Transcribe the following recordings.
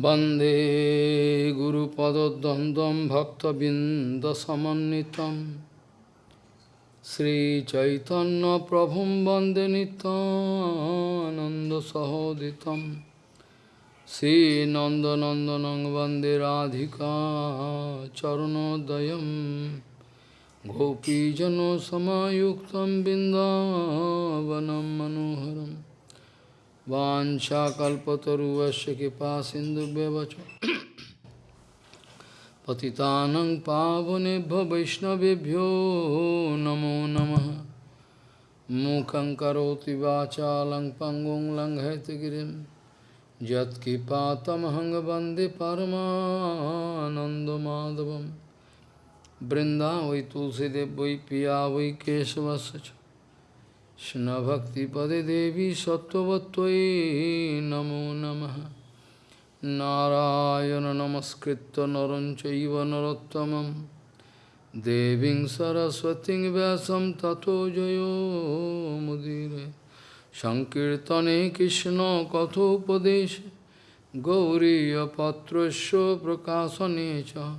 Bande Guru Padodandam Bhakta Bindasamanitam Sri Chaitanya Prabhum Bande Ananda Sahoditam. Sri Nanda Nandanang Bande Radhika Charanodayam. Gopijano Samayuktam Bindavanam Manoharam. वांछा वाशाकुवश कृपा सिंधु व्यवच पतितानंग पावनेभ्य वैष्णवेभ्यो नमो नमः। मुखं करोति वाचा lung पंगुं लंघयत गिरिं। यत्कृपातमहंग वंदे परमानन्दमाधवं बृन्दा वै तुलसीदेव वै पिया वै केशवस्य Krishna-bhakti-pade devi sattvatvai namo namaha Narayana namaskritta naranchaiva narottamam Deving saraswating vyasam tato jayo mudire Sankirtane Krishna kathopadeshe Gauriya patrasya prakasanecha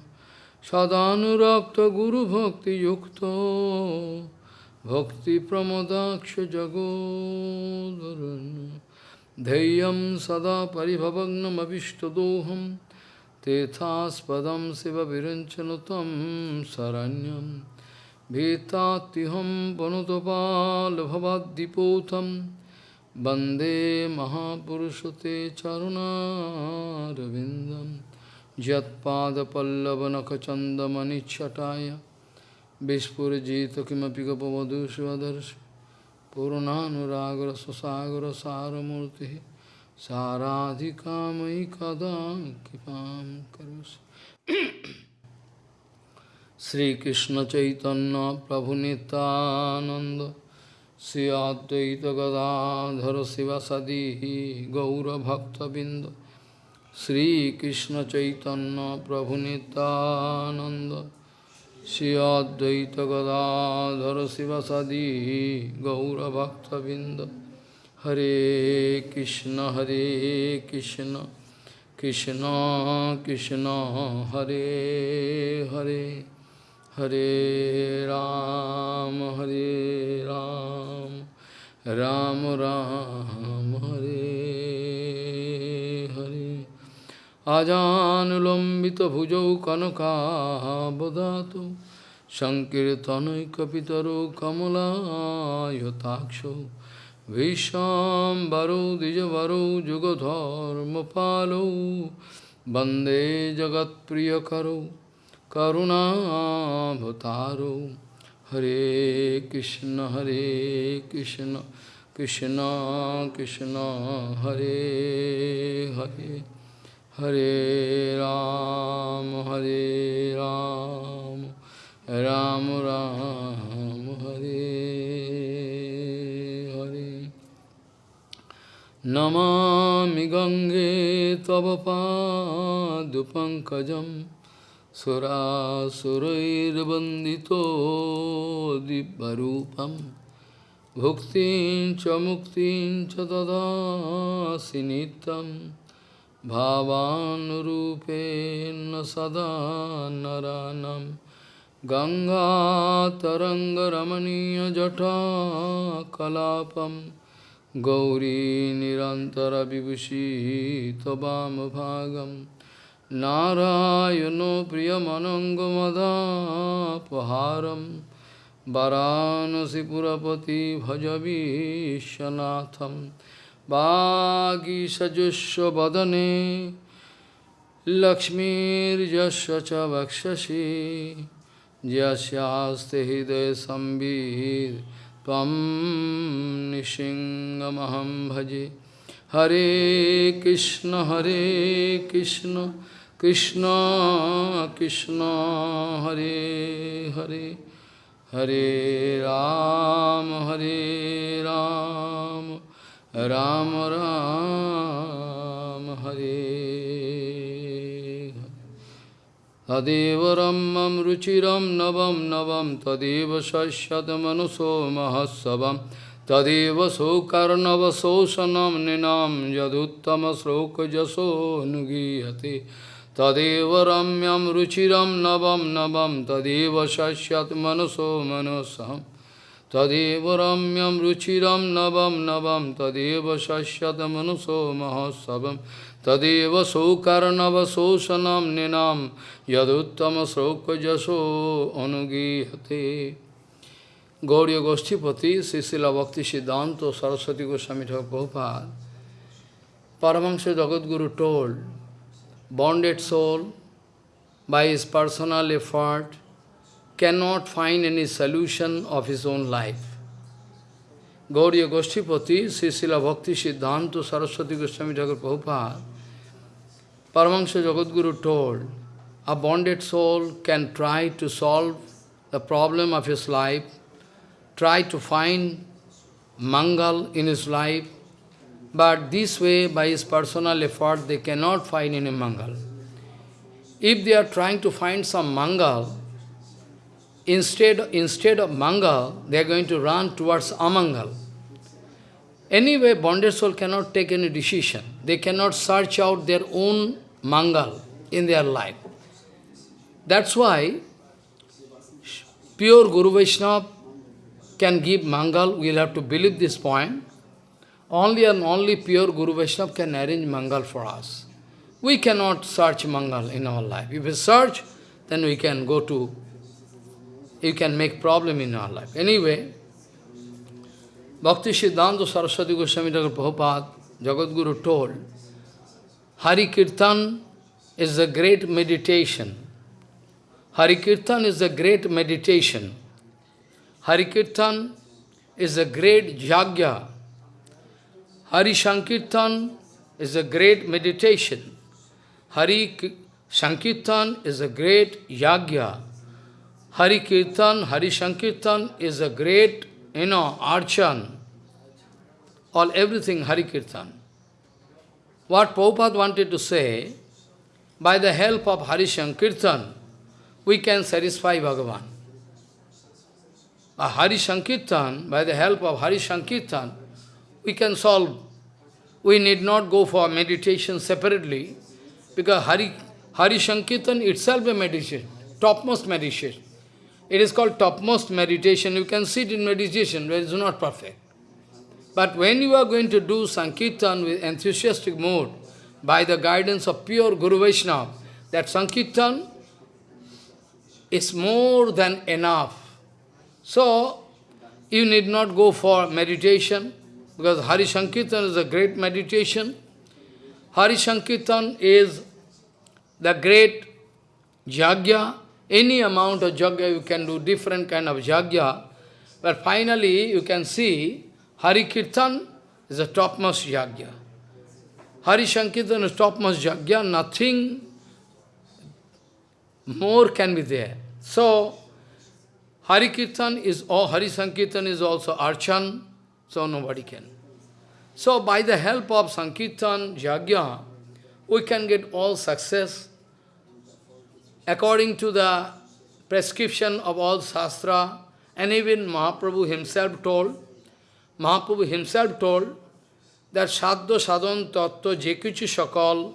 Sadhanurakta guru bhakti yukta Bhakti Pramodaksha Jagodharana. Deyam Sada Paribhavagnam Avishtadoham. Tethaspadam Siva Viranchanatam Saranyam. Vetatiham Panutopal Bhavadipotam Bande Mahapurushate Charuna Ravindam Jatpada Pallavanakachandamani Chataya. Vishpura jita kima pika pavadu shivadarsu Purunanuragra sasagra saramurti Saradhikama ikadam kipam karusi Sri Krishna Chaitanya Prabhu Nityananda Sri Advaita Gadadhara Sivasadihi Gaura Bhakta Binda Sri Krishna Chaitanya Prabhu Nityananda Shri Advaita Gadadhara Sivasadi Gaura Bhakta Binda Hare Krishna Hare Krishna Krishna Krishna Hare Hare Hare Ram Hare Ram Ram Ram Hare আজানুলম্বিতভুজৌ কনকাবদাত সংকীর্তনৈকপিতরো কমলায়তাক্ষৌ ভীষ্মবরৌ দ্বিজবরৌ যুগধর্মপালৌ বন্দে জগৎপ্রিয়করৌ করুণাভতারৌ হরে কৃষ্ণ হরে Krishna Krishna Krishna Hare Hare Hare Ram, Hare Ram, Ram Ram, Hare Hare. Namami Gange Tava Padupankajam Surasurairvandito Dibbarupam Bhuktin cha muktin cha sinitam भावानुरूपेण सदा नरानं गङ्गातरङ्गरमणीयजटा कलापं गौरी निरन्तरविभूषी त्ववामभागं नारायणो प्रियमनङ्गमदापहारं वरानसिपुरपति भज विश्वनाथम् वागीषजुष्वदने लक्ष्मीर्यस्य च वक्षसि यस्यास्ते हृदयसंवित् त्वं निशिङ्गमहं भजे हरे कृष्ण हरे कृष्ण कृष्ण कृष्ण हरे हरे हरे राम हरे Ram Ram Ram Ram Ram Hare Tadeva Ramam Ruchiram Navam Navam Tadeva Shashyata Manuso Mahasavam Tadeva Sokarnava Sosanam Ninam Yaduttama Sroka Jaso Nugiyate Tadeva Ramyam Ruchiram Navam Navam Tadeva Shashyata Manuso Manusam Tadeva ramyam ruchiram navam navam Tadeva shasyatam anuso mahasavam Tadeva sokarnava sosanam ninam Yaduttama sroka jaso anugihate Gauriya Goshtipati, Srila Bhakti Siddhanta Saraswati Goswami Prabhupada, Paramahansa Jagadguru told, bonded soul, by his personal effort, cannot find any solution of his own life. Gauriya Goshtipati, Srila Bhakti Siddhanta, Saraswati Goswami Thakur Prabhupada, Paramahansa Jagadguru told, a bonded soul can try to solve the problem of his life try to find mangal in his life, but this way, by his personal effort, they cannot find any mangal. If they are trying to find some mangal, instead, instead of mangal, they are going to run towards amangal. Anyway, bonded soul cannot take any decision. They cannot search out their own mangal in their life. That's why pure Guru Vaishnava can give Mangal, we will have to believe this point. Only and only pure Guru Vaishnava can arrange Mangal for us. We cannot search Mangal in our life. If we search, then we can go to, you can make problem in your life. Anyway, Bhakti Siddhanta Saraswati Goswami Thakur Prabhupada, Jagat Guru told, Hari Kirtan is a great meditation. Hari Kirtan is a great meditation. Hari Kirtan is a great yagya. Hari Sankirtan is a great meditation. Hari Sankirtan is a great yagya. Hari Kirtan, Hari Sankirtan is a great, you know, archan. All everything Hari Kirtan. What Prabhupada wanted to say, by the help of Hari Sankirtan, we can satisfy Bhagavan a Hari Sankirtan, by the help of Hari Sankirtan, we can solve. We need not go for meditation separately, because Hari, Hari Sankirtan itself a meditation, topmost meditation. It is called topmost meditation. You can sit in meditation, but it is not perfect. But when you are going to do Sankirtan with enthusiastic mood, by the guidance of pure Guru Vaishnava, that Sankirtan is more than enough so, you need not go for meditation, because Hari Sankirtan is a great meditation. Hari Sankirtan is the great jagya. Any amount of jagya you can do, different kind of jagya. But finally, you can see Hari Kirtan is the topmost jagya. Hari Sankirtan is topmost jagya, nothing more can be there. So, Hari Kirtan is, or Hari Sankirtan is also Archan, so nobody can. So by the help of Sankirtan, Jagya, we can get all success according to the prescription of all Shastra, and even Mahaprabhu himself told, Mahaprabhu himself told that Sadhya Sadhan Tattva Jekuchi Shakal,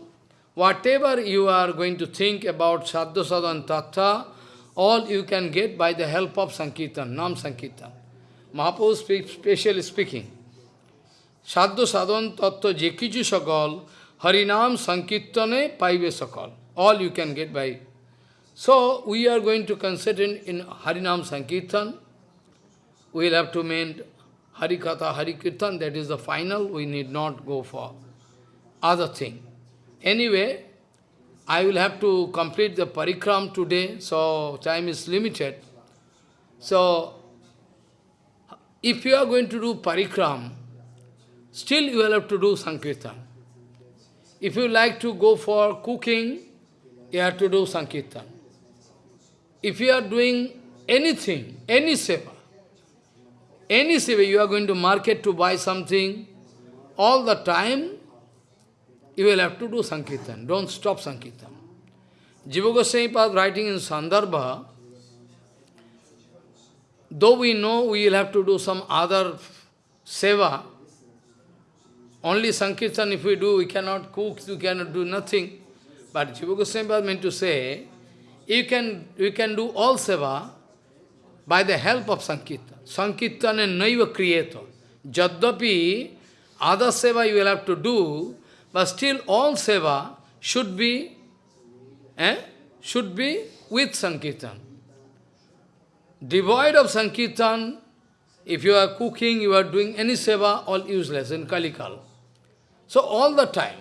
whatever you are going to think about Sadhya Sadhan Tattva, all you can get by the help of Sankirtan, Nam Sankirtan. Mahaprabhu speaks, specially speaking. Sadhu sadhan tattva jekiju sakal, Harinam Sankirtane paive sakal. All you can get by. So, we are going to consider in Harinam Sankirtan. We will have to mean Harikatha, Harikirtan, that is the final, we need not go for other thing. Anyway, I will have to complete the parikram today, so time is limited. So, if you are going to do parikram, still you will have to do Sankirtan. If you like to go for cooking, you have to do Sankirtan. If you are doing anything, any seva, any seva, you are going to market to buy something, all the time you will have to do Sankirtan. Don't stop Sankirtan. Jiva Goswami Pad writing in Sandarbha, though we know we will have to do some other seva, only Sankirtan if we do, we cannot cook, we cannot do nothing. But Jiva Goswami was meant to say, you can, you can do all seva by the help of Sankirtan. Sankirtan and Naiva Creator. Jaddapi, other seva you will have to do, but still all seva should be, eh, should be with Sankirtan. Devoid of Sankirtan, if you are cooking, you are doing any seva, all useless in Kalikal. So all the time,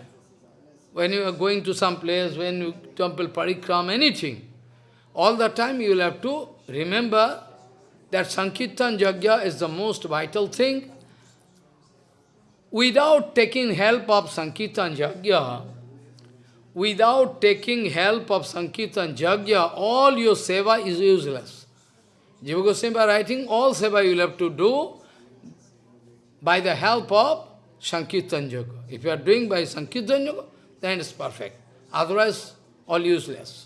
when you are going to some place, when you temple parikram, anything, all the time you will have to remember that Sankirtan Yajna is the most vital thing. Without taking help of Sankirtan Yajna, without taking help of Sankirtan Yajna, all your seva is useless. Jiva Goswami writing, all seva you will have to do by the help of Sankirtan Yoga. If you are doing by Sankirtan Yoga, then it's perfect. Otherwise, all useless.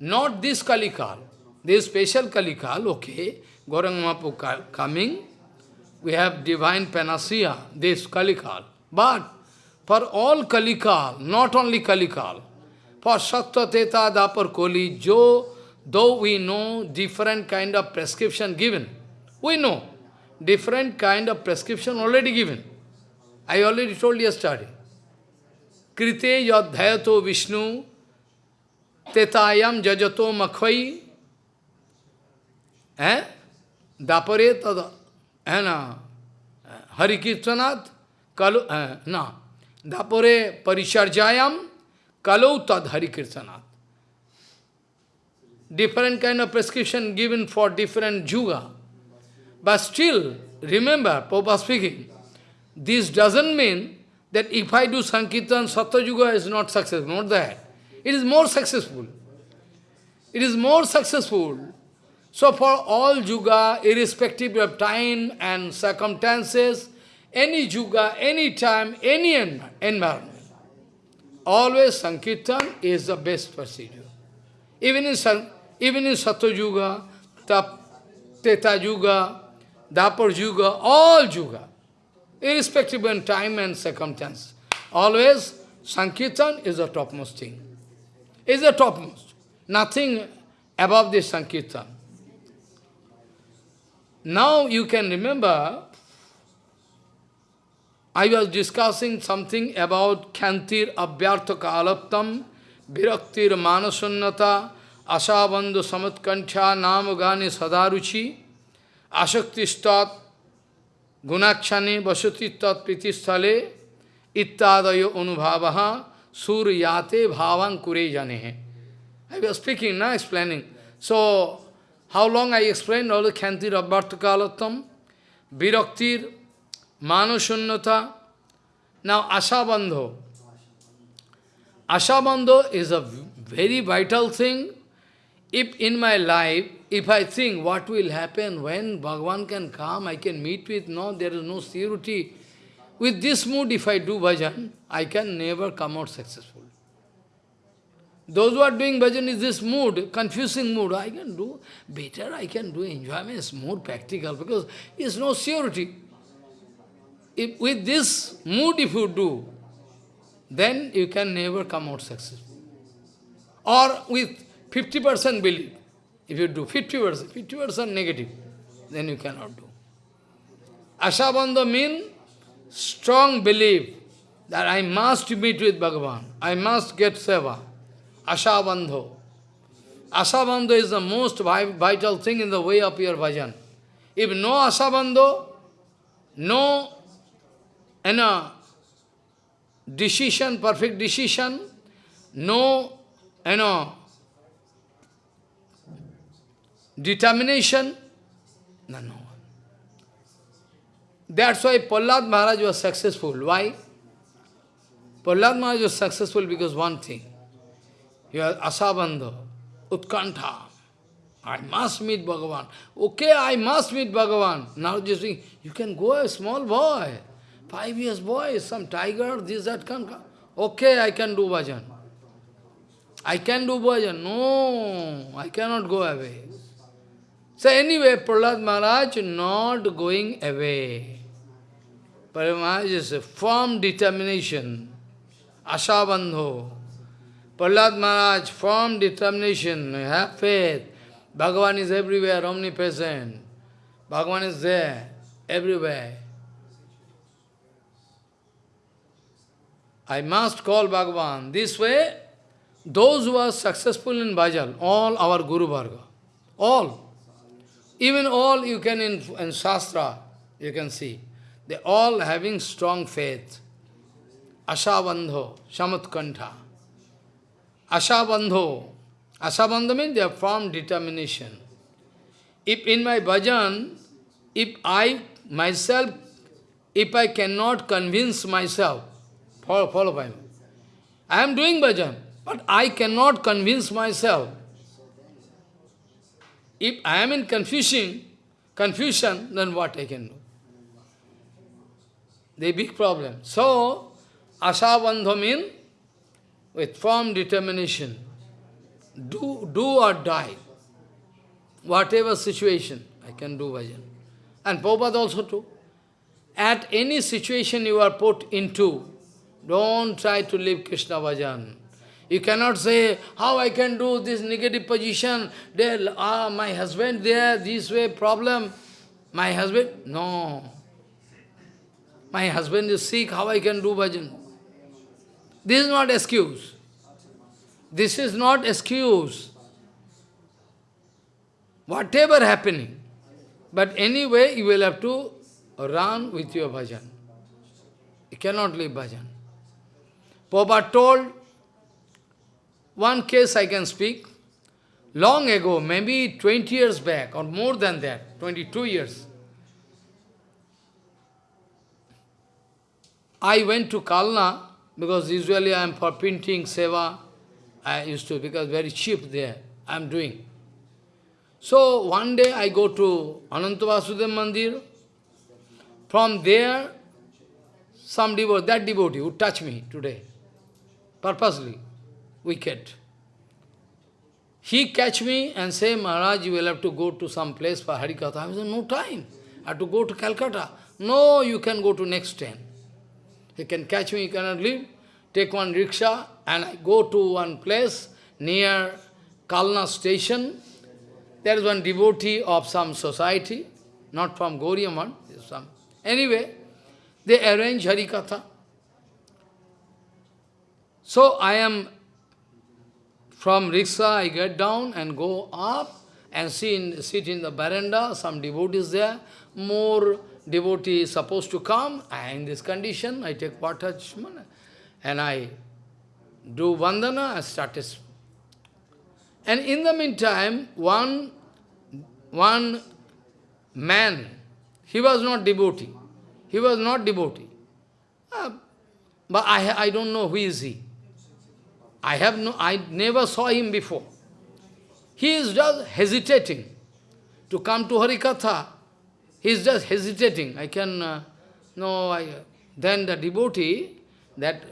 Not this Kalikal. This special Kalikal, okay, Gauranga Mahaprabhu coming, we have divine panacea, this Kalikal. But for all Kalikal, not only Kalikal, for Sattva Teta Dapar Koli, Jo, though we know different kind of prescription given, we know different kind of prescription already given. I already told yesterday. Krite yadhayato Vishnu tetayam jajato makhvai eh? Dapare tada eh, na Hari Kirtanat kalu eh, na Dapare parisharjayam kalau tad Hari Kirtanat. Different kind of prescription given for different juga. But still, remember, Papa speaking, this doesn't mean that if I do Sankirtan, Satyayuga is not successful, not that. It is more successful. It is more successful. So for all Yuga, irrespective of time and circumstances, any Yuga, any time, any environment, always Sankirtan is the best procedure. Even in, even in Satya Yuga, Teta Yuga, Dapar Yuga, all Yuga, irrespective of time and circumstance. Always, Sankirtan is the topmost thing. Is the topmost. Nothing above this Sankirtan. Now you can remember, I was discussing something about Khantir Abhyartha Kalaptam, Viraktir Manasunnata, Asabandhu Samatkancha Namagani Sadaruchi, Ashaktistat Gunakshane Vasati Tat Pritistale Ittadayo Anubhavaha Suryate Bhavan Kure Jane. I was speaking, now explaining. So, how long I explained all the Khantir Bhartakalatam, Viraktir, Manushunnata, now Ashabandho. Ashabandho is a very vital thing. If in my life if I think what will happen when Bhagavan can come, I can meet with, no, there is no security. With this mood, if I do bhajan, I can never come out successful. Those who are doing bhajan is this mood, confusing mood, I can do better, I can do enjoyment, it's more practical because it's no surety. If with this mood if you do, then you can never come out successful. Or with 50% belief. If you do 50%, 50% negative, then you cannot do. Ashabandha means strong belief that I must meet with Bhagavan, I must get seva. Ashabandho. Ashabandho is the most vital thing in the way of your bhajan. If no ashabandho, no you know, decision, perfect decision, no you know, determination, no, no. That's why Prahlad Maharaj was successful. Why? Prahlad Maharaj was successful because one thing. You are Asabandha, Utkantha. I must meet Bhagavan. Okay, I must meet Bhagavan. Now just think, you can go a small boy, five years boy, some tiger, this, that can come. Okay, I can do bhajan. I can do bhajan. No, I cannot go away. So anyway, Prahlad Maharaj not going away. Paramahansa is a firm determination. Ashabandho. Prahlad Maharaj, firm determination, have faith. Bhagavan is everywhere, omnipresent. Bhagavan is there, everywhere. I must call Bhagavan. This way, those who are successful in bhajan, all our Guru Varga, all, even all you can in, in Shastra, you can see, they all having strong faith. Ashabandho, Shamatkantha. Ashabandho. Ashabandho means they have firm determination. If in my bhajan, if I myself, if I cannot convince myself, follow, follow by me. I am doing bhajan, but I cannot convince myself. If I am in confusion, confusion, then what I can do? The big problem. So, Ashabandha means with firm determination, do, do or die. Whatever situation, I can do bhajan. And Prabhupada also too. At any situation you are put into, don't try to live Krishna bhajan. You cannot say, how I can do this negative position, there, ah, my husband there, this way, problem. My husband, no. My husband is sick, how I can do bhajan? This is not excuse. This is not excuse. Whatever happening. But anyway, you will have to run with your bhajan. You cannot leave bhajan. Prabhupada told, one case I can speak, long ago, maybe 20 years back, or more than that, 22 years, I went to Kalna, because usually I am for printing seva, I used to, because very cheap there, I am doing. So one day I go to Anantavasudev Mandir, from there, some devotee, that devotee would touch me today, purposely, wicked. He catch me and say, Maharaj, you will have to go to some place for Harikatha. I said, no time. I have to go to Calcutta. No, you can go to next train. He can catch me, he cannot leave. Take one rickshaw and I go to one place near Kalna station. There is one devotee of some society, not from Gauriaman, some. Anyway, they arrange Harikatha. So I am from rickshaw, I get down and go up and see in, sit in the veranda, some devotees there, more devotee is supposed to come, and in this condition, I take water and I do vandana, I started. And in the meantime, one, one man, he was not devotee. He was not devotee. Uh, but I, I don't know who is he. I have no, I never saw him before. He is just hesitating to come to Harikatha. He is just hesitating. I can, uh, no, I, then the devotee, that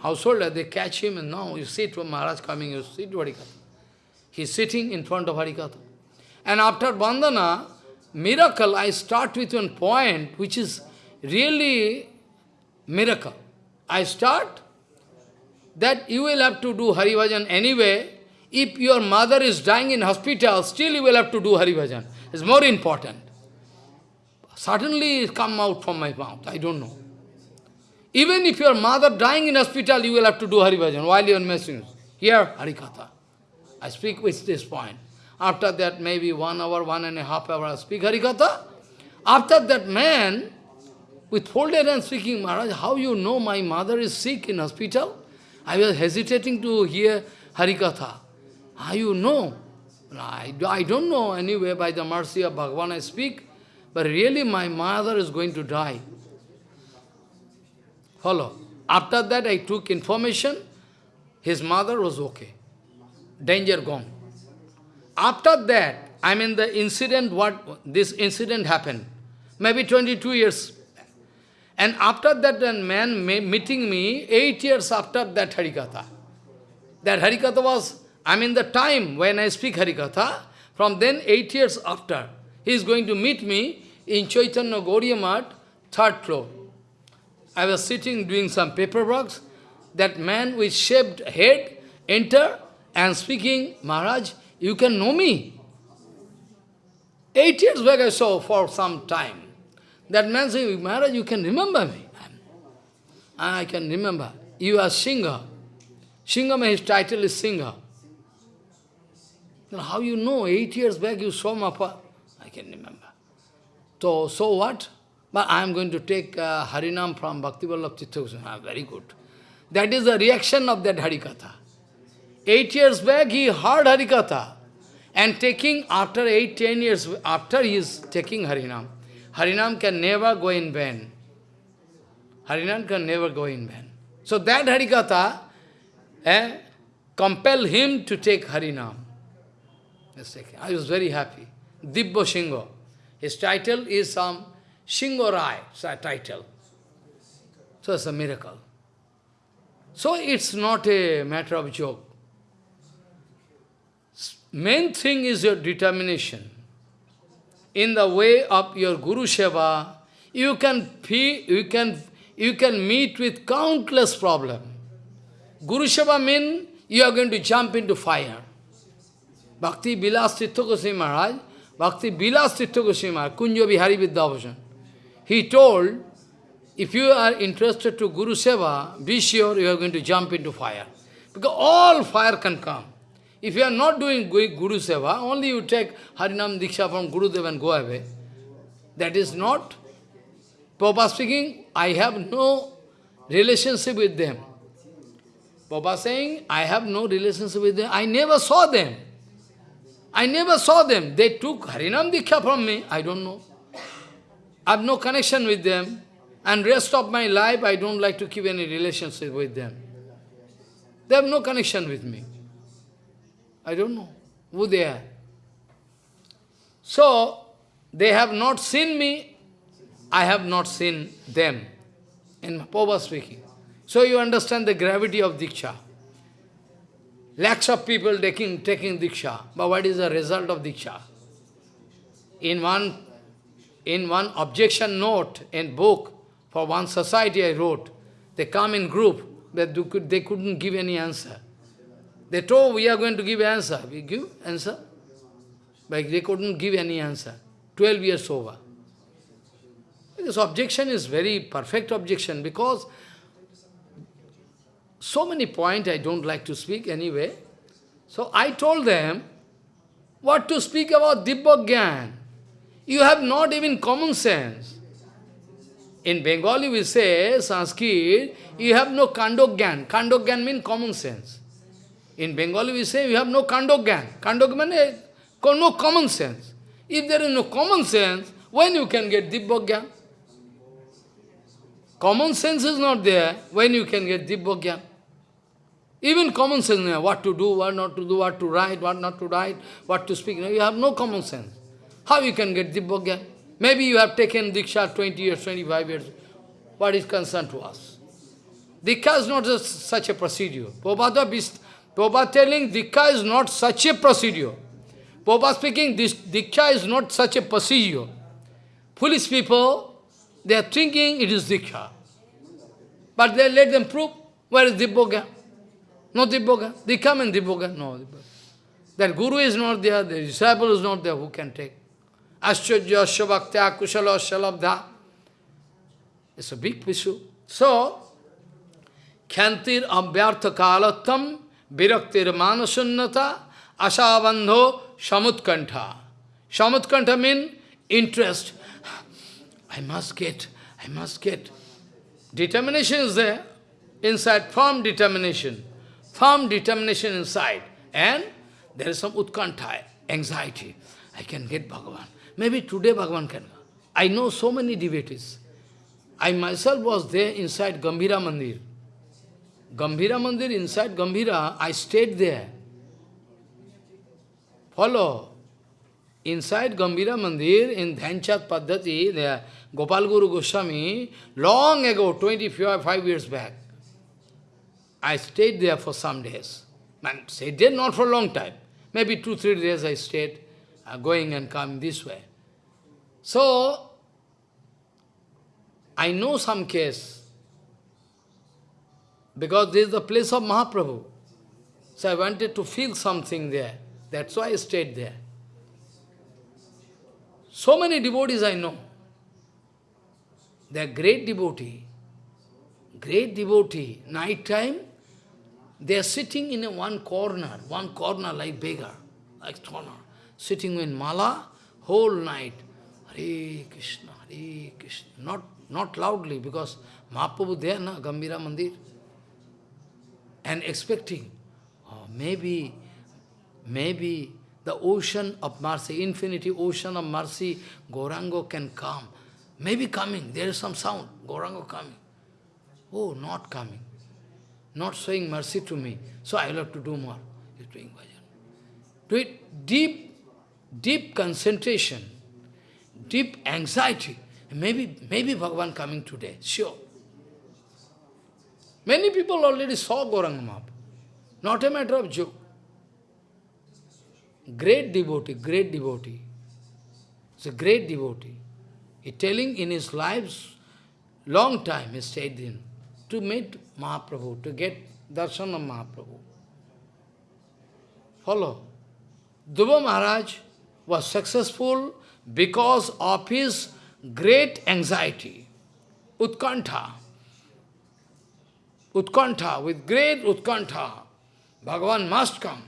householder, they catch him and now you sit when Maharaj coming, you sit Harikatha. He is sitting in front of Harikatha. And after Bandhana, miracle, I start with one point which is really miracle. I start that you will have to do Haribhajan anyway. If your mother is dying in hospital, still you will have to do Haribhajan. It's more important. Suddenly it come out from my mouth, I don't know. Even if your mother dying in hospital, you will have to do Haribhajan while you are messing. Here, Harikatha. I speak with this point. After that, maybe one hour, one and a half hour, I speak Harikatha. After that man, with folded hands speaking, Maharaj, how you know my mother is sick in hospital? I was hesitating to hear Harikatha. How you know? I, I don't know anyway, by the mercy of Bhagavan I speak. But really my mother is going to die. Follow. After that I took information, his mother was okay. Danger gone. After that, I mean the incident, what this incident happened, maybe 22 years. And after that, that man meeting me, eight years after that Harikatha. That Harikatha was, I mean the time when I speak Harikatha, from then eight years after, he is going to meet me in Chaitanya Gauriya Math, third floor. I was sitting doing some paperwork. That man with shaved head enter and speaking, Maharaj, you can know me. Eight years back I saw for some time. That man saying, Maharaj, you can remember me. Ah, I can remember. You are singer. Singer, his title is singer. How you know? Eight years back you saw Mapa. I can remember. So, so what? But I am going to take uh, Harinam from Bhaktivallabh Tirtha ah, Very good. That is the reaction of that Harikatha. Eight years back he heard Harikatha. And taking, after eight, ten years, after he is taking Harinam, Harinam can never go in vain. Harinam can never go in vain. So that Harikatha eh, compelled him to take Harinam. I was very happy. Dibbo Shingo. His title is um, some Shingo Rai title. So it's a miracle. So it's not a matter of joke. Main thing is your determination. In the way of your Guru Seva, you can, you can, you can meet with countless problems. Guru Seva means you are going to jump into fire. Bhakti Bilas Tirtha Maharaj, Bhakti Bilas Tirtha Goswami Kunjo Bihari Vidyabhushan, he told, if you are interested to Guru Seva, be sure you are going to jump into fire. Because all fire can come. If you are not doing Guru Seva, only you take Harinam Diksha from Guru Dev and go away. That is not. Prabhupada speaking, I have no relationship with them. Prabhupada saying, I have no relationship with them. I never saw them. I never saw them. They took Harinam Diksha from me. I don't know. I have no connection with them. And rest of my life, I don't like to keep any relationship with them. They have no connection with me. I don't know who they are. So, they have not seen me, I have not seen them. In Pova speaking. So you understand the gravity of Diksha. Lakhs of people taking, taking Diksha. But what is the result of Diksha? In one, in one objection note in book, for one society I wrote, they come in group, but they couldn't give any answer. They told, we are going to give answer. We give answer. But they couldn't give any answer. Twelve years over. This objection is very perfect objection because so many points I don't like to speak anyway. So I told them, what to speak about Dibbogyan? You have not even common sense. In Bengali we say, Sanskrit, you have no kandogyan. Kandogyan means common sense. In Bengali we say, you have no kandogyan. Kandogyan means eh, no common sense. If there is no common sense, when you can get Dibbogyan? Common sense is not there, when you can get Dibbogyan? Even common sense, what to do, what not to do, what to write, what not to write, what to speak. You have no common sense. How you can get Dibbogya? Maybe you have taken Diksha 20 years, 25 years. What is concerned to us? Diksha is not such a procedure. Prabhupada, Prabhupada telling Diksha is not such a procedure. Prabhupada speaking, this Diksha is not such a procedure. Foolish people, they are thinking it is Diksha. But they let them prove where is Dibbogya. No Dibboga. They come and Dibboga. No Dibboga. That Guru is not there, the disciple is not there, who can take? Ascharya, Shabhaktya, Kushala, Shalabdha. It's a big issue. So, Kyantir Abhyartha Kalatam Viraktir Manasunnata Ashabandho Samutkantha. Samutkantha means interest. I must get, I must get. Determination is there, inside, firm determination firm determination inside, and there is some utkantha, anxiety. I can get Bhagavan. Maybe today Bhagavan can. I know so many devotees. I myself was there inside Gambhira Mandir. Gambhira Mandir, inside Gambhira, I stayed there. Follow. Inside Gambhira Mandir, in Dhyanchat Paddhati, there, Gopal Guru Goswami, long ago, 25 years back, I stayed there for some days. And stayed there not for a long time. Maybe two, three days I stayed, uh, going and coming this way. So, I know some case. because this is the place of Mahaprabhu. So I wanted to feel something there. That's why I stayed there. So many devotees I know. They are great devotee. Great devotee. Night time, they are sitting in a one corner, one corner like beggar, like corner, sitting in mala whole night. Hare Krishna, Hare Krishna. Not, not loudly, because Mahaprabhu there, na, Gambhira Mandir. And expecting, oh, maybe, maybe the ocean of mercy, infinity ocean of mercy, Gorango can come. Maybe coming, there is some sound, Gorango coming. Oh, not coming not showing mercy to me, so I will have to do more. He's doing bhajan. Do it deep, deep concentration, deep anxiety. Maybe, maybe Bhagavan coming today, sure. Many people already saw Gauranga. Not a matter of joke. Great devotee, great devotee. It's a great devotee. He telling in his lives, long time he stayed in to meet Mahaprabhu, to get darshan of Mahaprabhu. Follow. Dhruva Maharaj was successful because of his great anxiety, Utkantha. Utkantha, with great Utkantha. Bhagavan must come.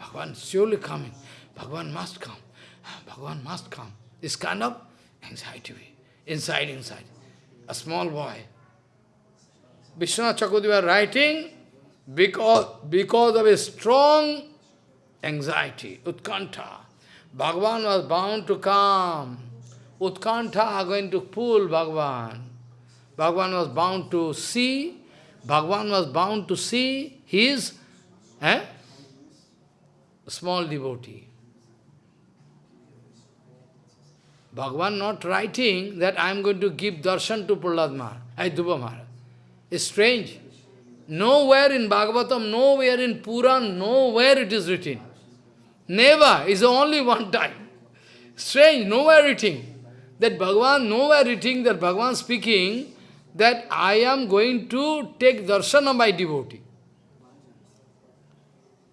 Bhagavan surely coming. Bhagavan must come. Bhagavan must come. This kind of anxiety, inside, inside. A small boy, Vishwanath Chakravarti writing because, because of a strong anxiety, utkanta. Bhagavan was bound to come. Utkanta are going to pull Bhagavan. Bhagavan was bound to see. Bhagavan was bound to see his eh, small devotee. Bhagavan not writing that I am going to give darshan to Prahlad Maharaj, Dhruva Maharaj. Strange. Nowhere in Bhagavatam, nowhere in Puran, nowhere it is written. Never, is only one time. Strange, nowhere written. That Bhagavan, nowhere written that Bhagavan speaking that I am going to take darshan of my devotee.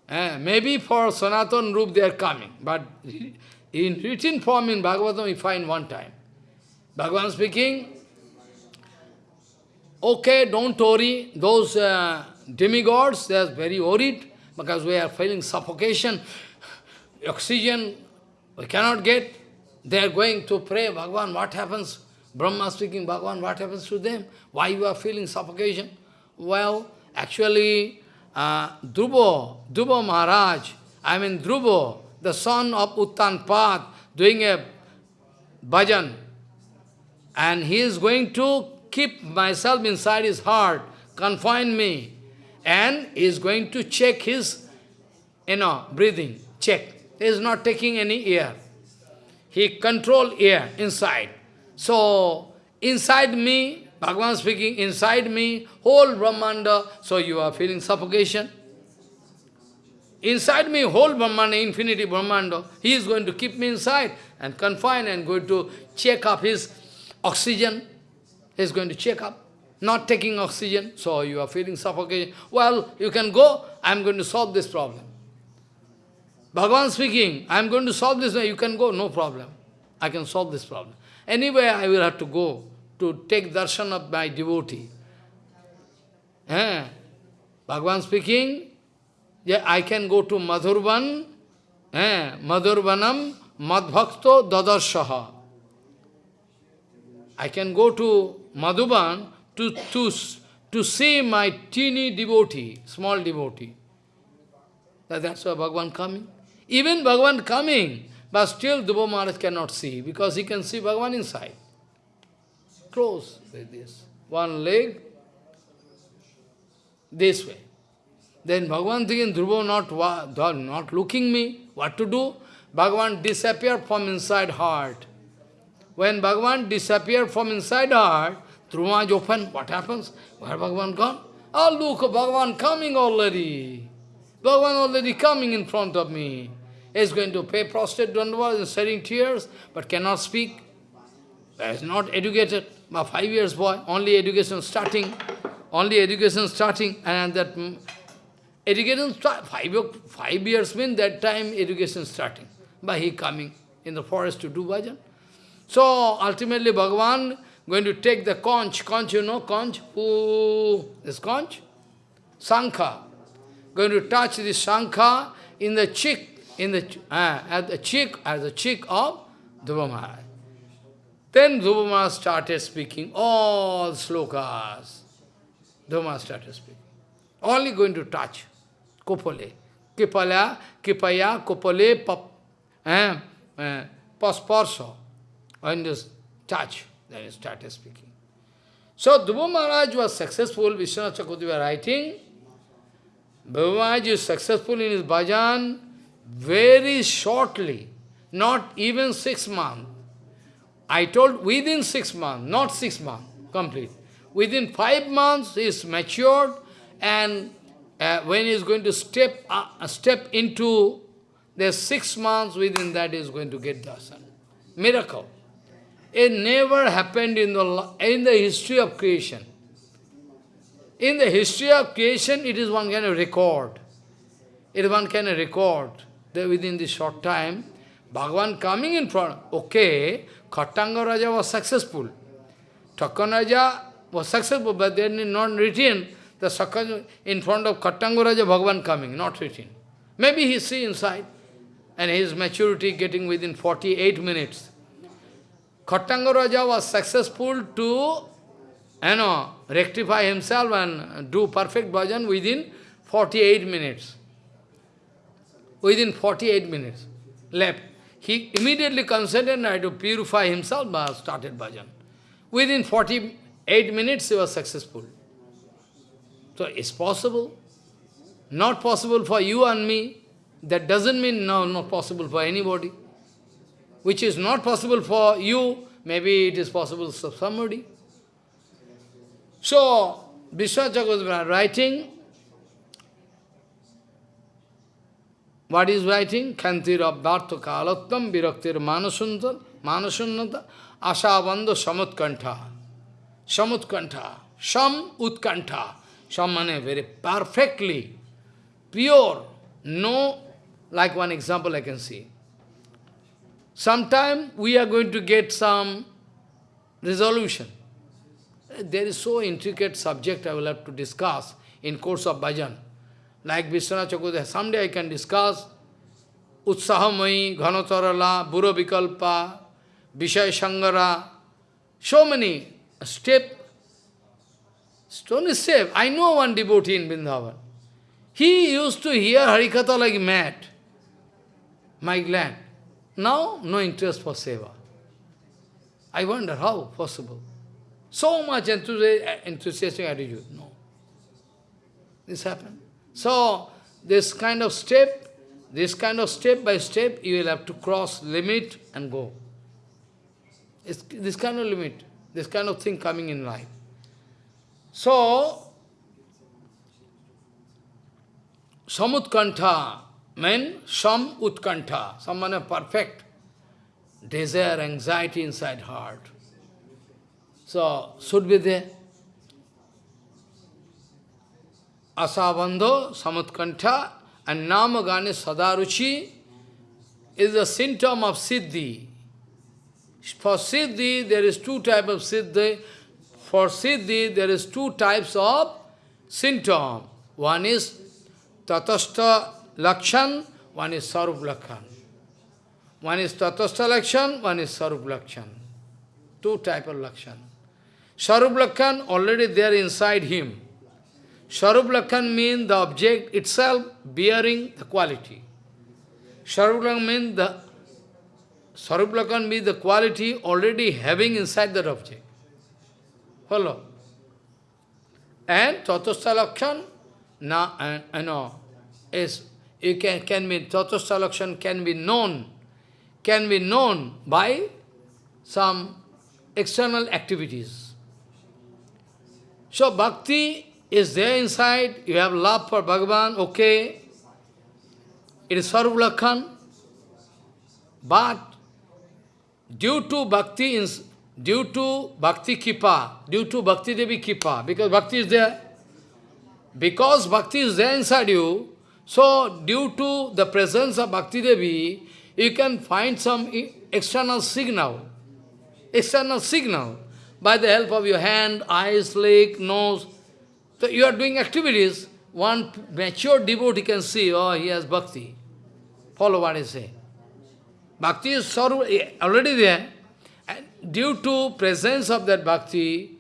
Eh, maybe for Sanatan Rup they are coming, but in written form in Bhagavatam we find one time. Bhagavan speaking, Okay, don't worry. Those uh, demigods, they are very worried because we are feeling suffocation, oxygen we cannot get. They are going to pray, Bhagavan, what happens? Brahma speaking, Bhagavan, what happens to them? Why you are feeling suffocation? Well, actually, uh, Dhruva, Maharaj, I mean Dhruva, the son of Uttanpad, doing a bhajan, and he is going to keep myself inside his heart, confine me, and he is going to check his, you know, breathing, check. He is not taking any air. He control air inside. So, inside me, Bhagavan speaking, inside me, whole Brahmanda, so you are feeling suffocation. Inside me, whole Brahmanda, infinity Brahmanda, he is going to keep me inside and confine and going to check up his oxygen is going to check up, not taking oxygen, so you are feeling suffocation. Well, you can go, I am going to solve this problem. Bhagavan speaking, I am going to solve this, you can go, no problem. I can solve this problem. Anyway, I will have to go to take darshan of my devotee. Eh? Bhagavan speaking, yeah, I can go to Madhurvan, eh? Madhurvanam Madbhakto Dadarshaha. I can go to Madhuban to, to, to see my teeny devotee, small devotee. That's why Bhagavan coming. Even Bhagavan coming, but still Dhruva Maharaj cannot see, because he can see Bhagavan inside. Close like this. One leg, this way. Then Bhagavan thinking, Dhruva not, not looking me, what to do? Bhagavan disappear from inside heart. When Bhagavan disappeared from inside heart, Truma is open, what happens? Where Bhagavan gone? Oh, look, Bhagavan coming already. Bhagavan already coming in front of me. He's going to pay prostrate dandavas and shedding tears, but cannot speak. Is not educated. A five years boy, only education starting, only education starting, and that mm, education start, five, five years mean that time education starting. By he coming in the forest to do bhajan. So ultimately Bhagavan going to take the conch, conch you know, conch, who is conch? Sankha. Going to touch the Sankha in the cheek, in the, uh, at the cheek, at the cheek of Dhruva Maharaj. Then Dhruva Maharaj started speaking all slokas. Dhruva Maharaj started speaking. Only going to touch. Kopale. Kipala, Kipaya, Kopale, pap, eh, eh, pasparsa. And just touch. Then he started speaking. So Dhruva Maharaj was successful, Vishwanath Chakravarti was writing, Dhruva Maharaj is successful in his bhajan very shortly, not even six months. I told within six months, not six months, complete. Within five months, he is matured, and uh, when he is going to step uh, step into the six months, within that he is going to get darshan. Miracle. It never happened in the, in the history of creation. In the history of creation, it is one kind of record. It is one kind of record that within this short time, Bhagavan coming in front, okay, Khattanga Raja was successful. Takkan Raja was successful, but they did not written the in front of Khattanga Raja, Bhagavan coming, not written. Maybe he see inside, and his maturity getting within 48 minutes. Khattanga Raja was successful to you know, rectify himself and do perfect bhajan within 48 minutes. Within 48 minutes left. He immediately considered to purify himself, but started bhajan. Within 48 minutes he was successful. So it's possible. Not possible for you and me. That doesn't mean no, not possible for anybody which is not possible for you, maybe it is possible for somebody. So, Vishwachakra writing, what is writing? Kantir abdhartha kalattam viraktir manasunta, manasunnata, ashabandha samutkantha. Samutkantha. Sam utkantha. Sam means very perfectly, pure, no, like one example I can see. Sometime we are going to get some resolution. There is so intricate subject I will have to discuss in course of bhajan. Like Vishwanath Chakravarti, someday I can discuss Utsahamai, Ghanatarala, Buro Vikalpa, Vishay Shangara, so many step, stone is safe. I know one devotee in Vrindavan. He used to hear Harikatha like mad. My gland. Now, no interest for seva. I wonder how possible. So much enthusiastic attitude. No. This happened. So, this kind of step, this kind of step by step, you will have to cross limit and go. It's this kind of limit, this kind of thing coming in life. So, Samutkantha, mean some utkanta, someone perfect desire, anxiety inside heart. So, should be there. Asabandho, samutkantha, and namagane sadaruchi is a symptom of siddhi. For siddhi, there is two types of siddhi. For siddhi, there is two types of symptom. One is tatastha Lakshan, one is Sarup Lakshan. One is Tatastha Lakshan, one is Sarup Lakshan. Two type of Lakshan. Sarup Lakshan already there inside him. Sarup Lakshan means the object itself bearing the quality. Sarup Lakshan means the Sarup Lakshan means the quality already having inside that object. Follow? And Tatastha Lakshan, na, and, uh, know, is it can, can be, Tatastha can be known, can be known by some external activities. So bhakti is there inside, you have love for Bhagavan, okay, it is Sarvulakhan, but due to bhakti, due to Bhakti Kipa, due to Bhakti Devi Kipa, because Bhakti is there, because Bhakti is there inside you, so due to the presence of Bhakti Devi, you can find some external signal, external signal, by the help of your hand, eyes, leg, nose. So you are doing activities, one mature devotee can see, oh, he has bhakti. Follow what I say. Bhakti is eh, already there. And due to presence of that bhakti,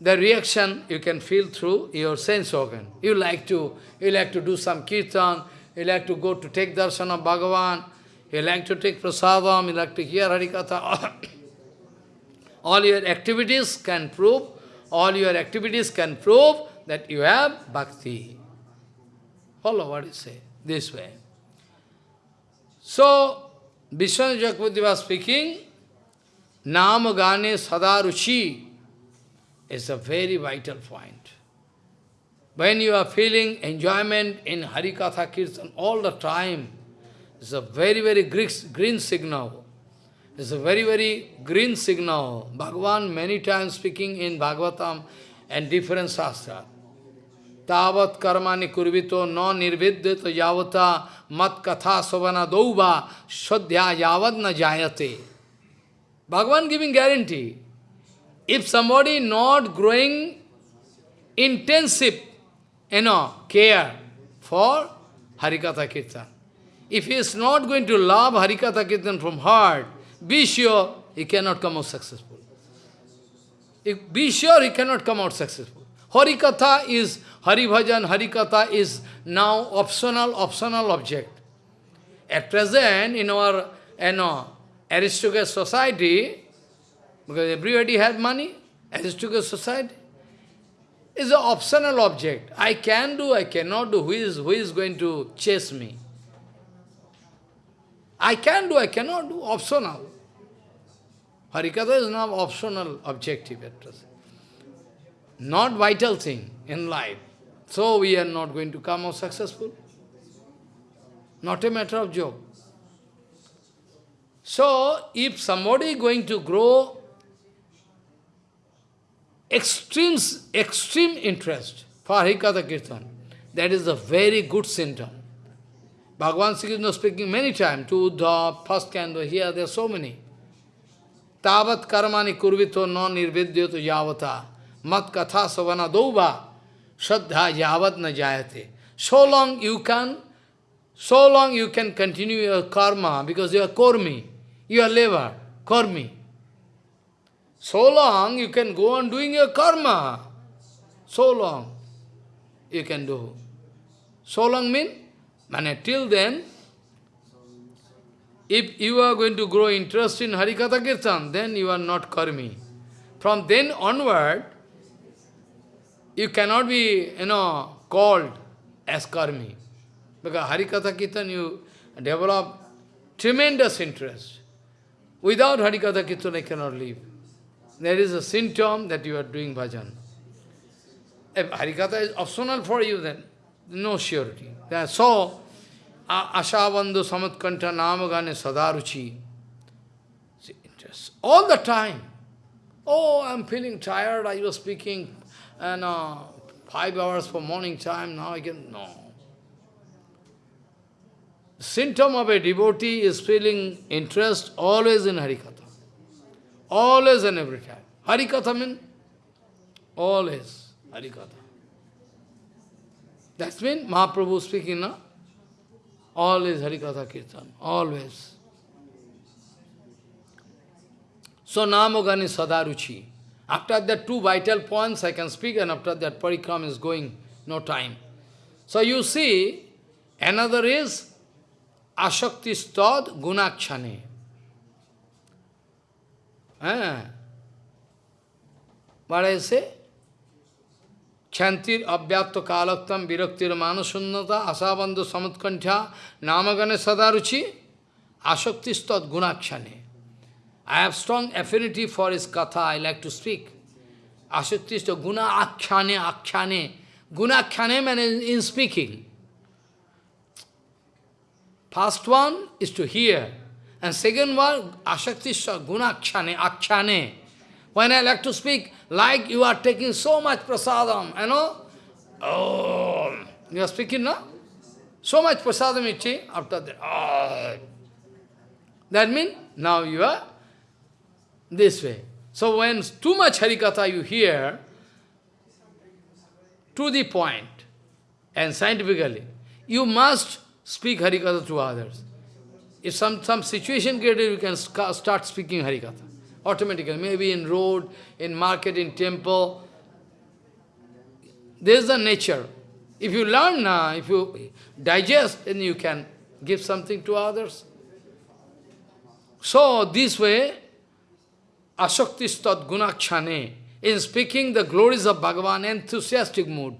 the reaction you can feel through your sense organ. You like to, you like to do some kirtan, you like to go to take darshan of Bhagavan, you like to take prasadam, you like to hear Harikatha. all your activities can prove, all your activities can prove that you have bhakti. Follow what you say, this way. So, Vishwanath Chakravarti was speaking, Nama Gane Sadaruchi is a very vital point. When you are feeling enjoyment in Harikatha Kirtan all the time, it's a very, very green signal. It's a very, very green signal. Bhagavan many times speaking in Bhagavatam and different Shastra. Tavat karmani kurvito no nirvidyata yavata mat katha savana dauva swadhya yavad na jayate. Bhagavan giving guarantee. If somebody not growing intensive, you know, care for Harikatha Kirtan, if he is not going to love Harikatha Kirtan from heart, be sure he cannot come out successful. If, be sure he cannot come out successful. Harikatha is, Hari Bhajan, Harikatha is now optional, optional object. At present, in our you know, aristocratic society, because everybody has money, aristocratic society, is an optional object. I can do, I cannot do. Who is, who is going to chase me? I can do, I cannot do, optional. Harikatha is not optional objective at present. Not vital thing in life. So we are not going to come out successful. Not a matter of joke. So, if somebody is going to grow extreme, extreme interest for Harikatha Kirtan, that is a very good symptom. Bhagavan Sri Krishna speaking many times to the first candle, here there are so many. Tavat karmani kurvito no nirvidyoto yavata mat katha savana dova shraddha yavat na jayate. So long you can, so long you can continue your karma because you are kormi, you are labor, kormi. So long you can go on doing your karma. So long you can do. So long mean and till then, if you are going to grow interest in Harikatha Kirtan, then you are not karmi. From then onward, you cannot be, you know, called as karmi. Because Harikatha Kirtan, you develop tremendous interest. Without Harikatha Kirtan, I cannot live. There is a symptom that you are doing bhajan. If Harikatha is optional for you, then no surety. So, Ashabandhu Samatkanta Namagane Sadaruchi. See, interest all the time. Oh, I'm feeling tired. I was speaking and uh, five hours for morning time. Now I can, no. Symptom of a devotee is feeling interest always in Harikatha. Always and every time. Harikatha means always Harikatha. That's mean Mahaprabhu speaking, no? Always Harikatha Kirtan, always. So Namogani Sadaruchi. After that two vital points I can speak and after that parikram is going, no time. So you see, another is Ashakti Stad Gunakshane. Ah. What I say? Chantir abhyatto kalaktam viraktir manasunnata asabandhu samutkantha namagane sadaruchi asaktistat gunakshane. I have strong affinity for his katha, I like to speak. Asaktistat guna akshane akshane. Guna akshane means in speaking. First one is to hear. And second one, asaktistat guna akshane. When I like to speak, like you are taking so much prasadam, you know, oh, you are speaking, no? So much prasadam take, after that, oh. That means, now you are this way. So when too much Harikatha you hear, to the point, and scientifically, you must speak Harikatha to others. If some, some situation created, you can start speaking Harikatha. Automatically, maybe in road, in market, in temple. There is the nature. If you learn now, if you digest, then you can give something to others. So, this way, Asaktistat gunakshane, in speaking the glories of Bhagavan, enthusiastic mood.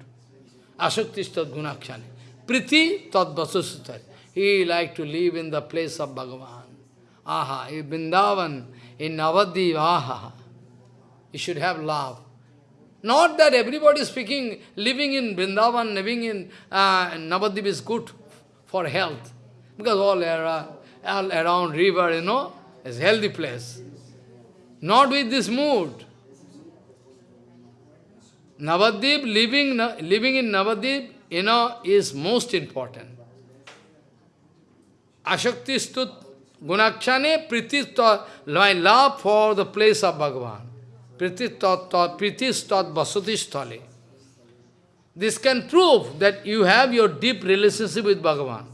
Asaktistat gunakshane. Priti tat vasusutari. He like to live in the place of Bhagavan. Aha, in Vrindavan, in Navadip, aha. You should have love. Not that everybody speaking, living in Vrindavan, living in uh, is good for health. Because all, era, all around river, you know, is healthy place. Not with this mood. Navadip, living, living in Navadip, you know, is most important. Ashakti stut gunakshane priti my love for the place of Bhagavan. Priti stat vasati sthale. This can prove that you have your deep relationship with Bhagavan.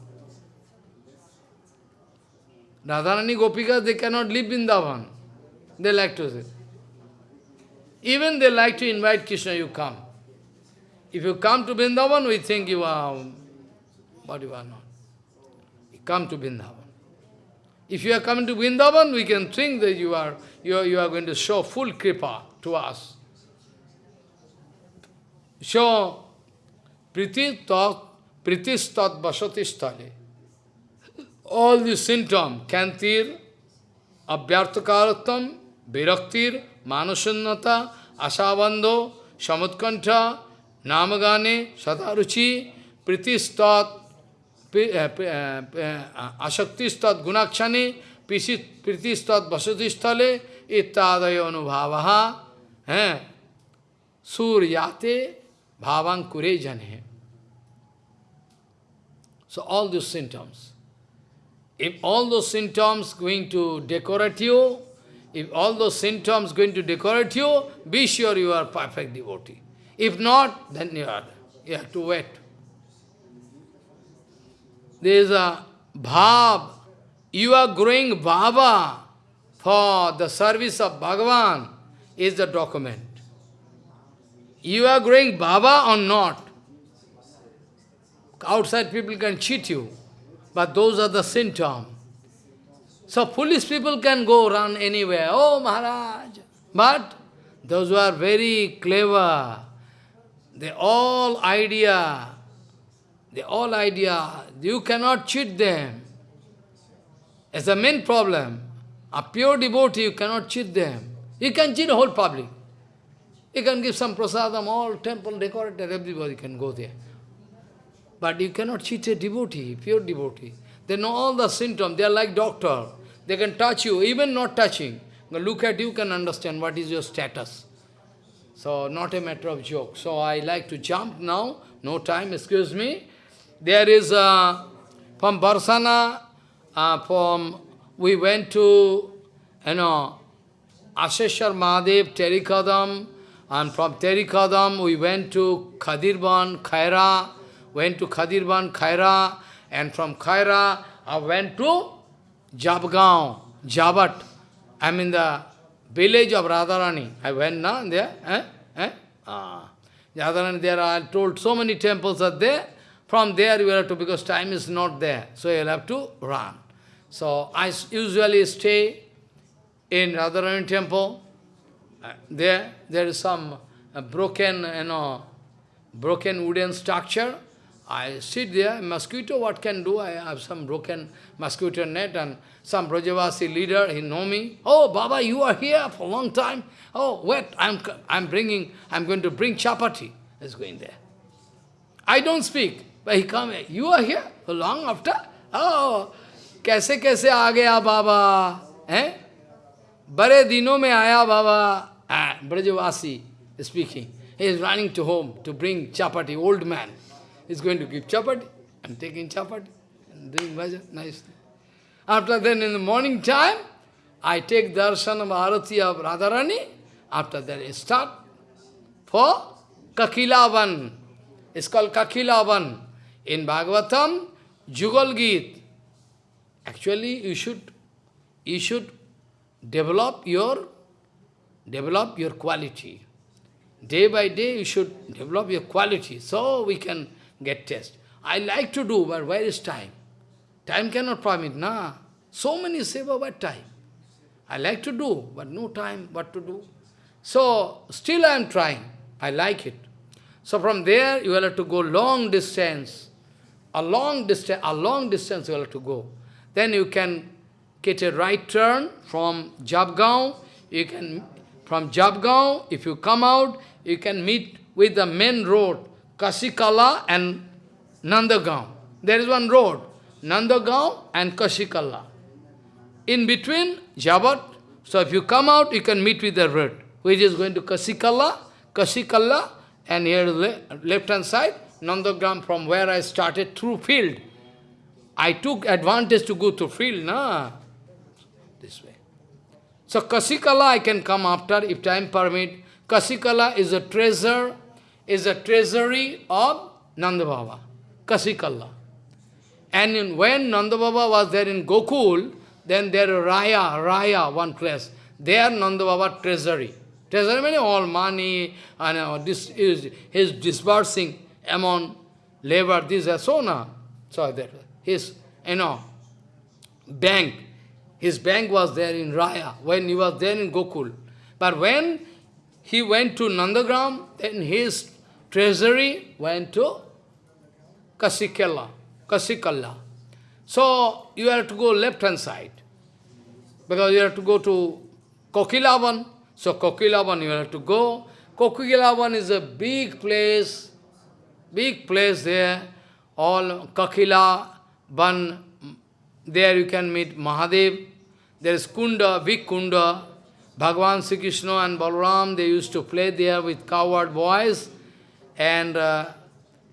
Radharani Gopika, they cannot live in Davan. They like to say. Even they like to invite Krishna, you come. If you come to Vrindavan, we think you are, but you are not. Come to Vrindavan. If you are coming to Vrindavan, we can think that you are, you are, you are going to show full kripa to us. So, priti tat, pritistat basati stale. All these symptoms, kantir, abhyarthakaratam, viraktir, manusannata, asabandho, samutkantha, namagane, sadaruchi, pritistat, asaktistat gunakshani, pritistat vasudistale, ittadayo anubhavaha, suryate bhavan kure jane. So all these symptoms. If all those symptoms going to decorate you, if all those symptoms going to decorate you, be sure you are perfect devotee. If not, then you are you have to wait. There is a bhav. You are growing bhava for the service of Bhagavan is the document. You are growing bhava or not. Outside people can cheat you, but those are the symptoms. So foolish people can go run anywhere. Oh, Maharaj. But those who are very clever, they all idea, they all idea, you cannot cheat them. It's the main problem. A pure devotee, you cannot cheat them. You can cheat the whole public. You can give some prasadam, all temple decorated, everybody can go there. But you cannot cheat a devotee, pure devotee. They know all the symptoms. They are like doctor. They can touch you, even not touching. Look at you, can understand what is your status. So, not a matter of joke. So, I like to jump now. No time, excuse me. There is, a, from Barsana, uh, from, we went to, you know, Asheshwar Mahadev, Terikadam, and from Terikadam we went to Khadirban, Khaira, went to Khadirban, Khaira, and from Khaira I went to Jabgaon, Jabat. I in the village of Radharani. I went now there. Eh? Eh? Ah. Radharani, there I told so many temples are there. From there you will have to, because time is not there, so you'll have to run. So I usually stay in Radharani temple. Uh, there, there is some uh, broken, you know, broken wooden structure. I sit there, mosquito, what can do? I have some broken mosquito net and some Brajavasi leader, he know me. Oh, Baba, you are here for a long time. Oh, wait, I'm, I'm bringing, I'm going to bring chapati. He's going there. I don't speak, but he come, you are here long after? Oh, कैसे कैसे आ गया बाबा हैं बड़े दिनों में आया बाबा Ah, is speaking. He is running to home to bring chapati, old man. He's going to give chapati. I'm taking chapati and doing bhajan, nice. After then in the morning time, I take darshan of Arati of Radharani. After that I start for Kakilavan. It's called Kakilavan. In Bhagavatam, Jugal Geet. Actually, you should, you should develop your, develop your quality. Day by day, you should develop your quality, so we can get test. I like to do, but where is time? Time cannot permit, nah. So many seva, but time. I like to do, but no time what to do. So, still I am trying. I like it. So from there, you will have to go long distance. A long distance, a long distance you have to go. Then you can get a right turn from Jabgaon. You can, from Jabgaon, if you come out, you can meet with the main road, Kasikala and Nandagaon. There is one road, Nandagaon and Kasikala. In between, Jabat. So if you come out, you can meet with the road, which is going to Kasikala, Kasikala, and here the left hand side, Nandagram from where I started through field. I took advantage to go to field, na? This way. So Kasikala I can come after, if time permit. Kasikala is a treasure, is a treasury of Nanda Baba. Kasikala. And in, when Nanda Baba was there in Gokul, then there Raya, Raya, one place. There Nanda Baba treasury. Treasury means all money, and uh, this is his disbursing among labor, this and so that his, you know, bank, his bank was there in Raya, when he was there in Gokul. But when he went to Nandagram, then his treasury went to Kasikala, Kasikalla. So you have to go left hand side, because you have to go to Kokilavan. So Kokilavan you have to go. Kokilavan is a big place, big place there. All Kakila, Ban, there you can meet Mahadev. There is Kunda, big Kunda. Bhagavan Sri Krishna and Balaram, they used to play there with coward boys. And uh,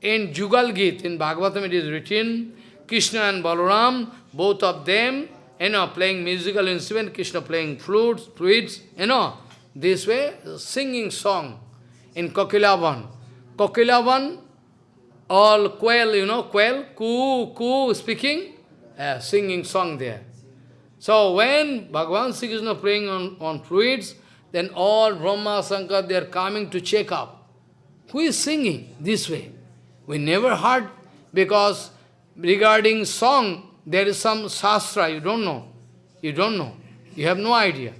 in Jugal Git, in Bhagavatam it is written, Krishna and Balaram, both of them, you know, playing musical instrument, Krishna playing flutes, flutes, you know, this way, singing song in Kokilavan. Kokilavan, all quail, you know, quail, coo, coo, speaking, uh, singing song there. So when Bhagavan Sri Krishna playing on, on flutes, then all Brahma, Sankar, they are coming to check up. Who is singing this way? We never heard, because regarding song, there is some shastra, you don't know. You don't know. You have no idea.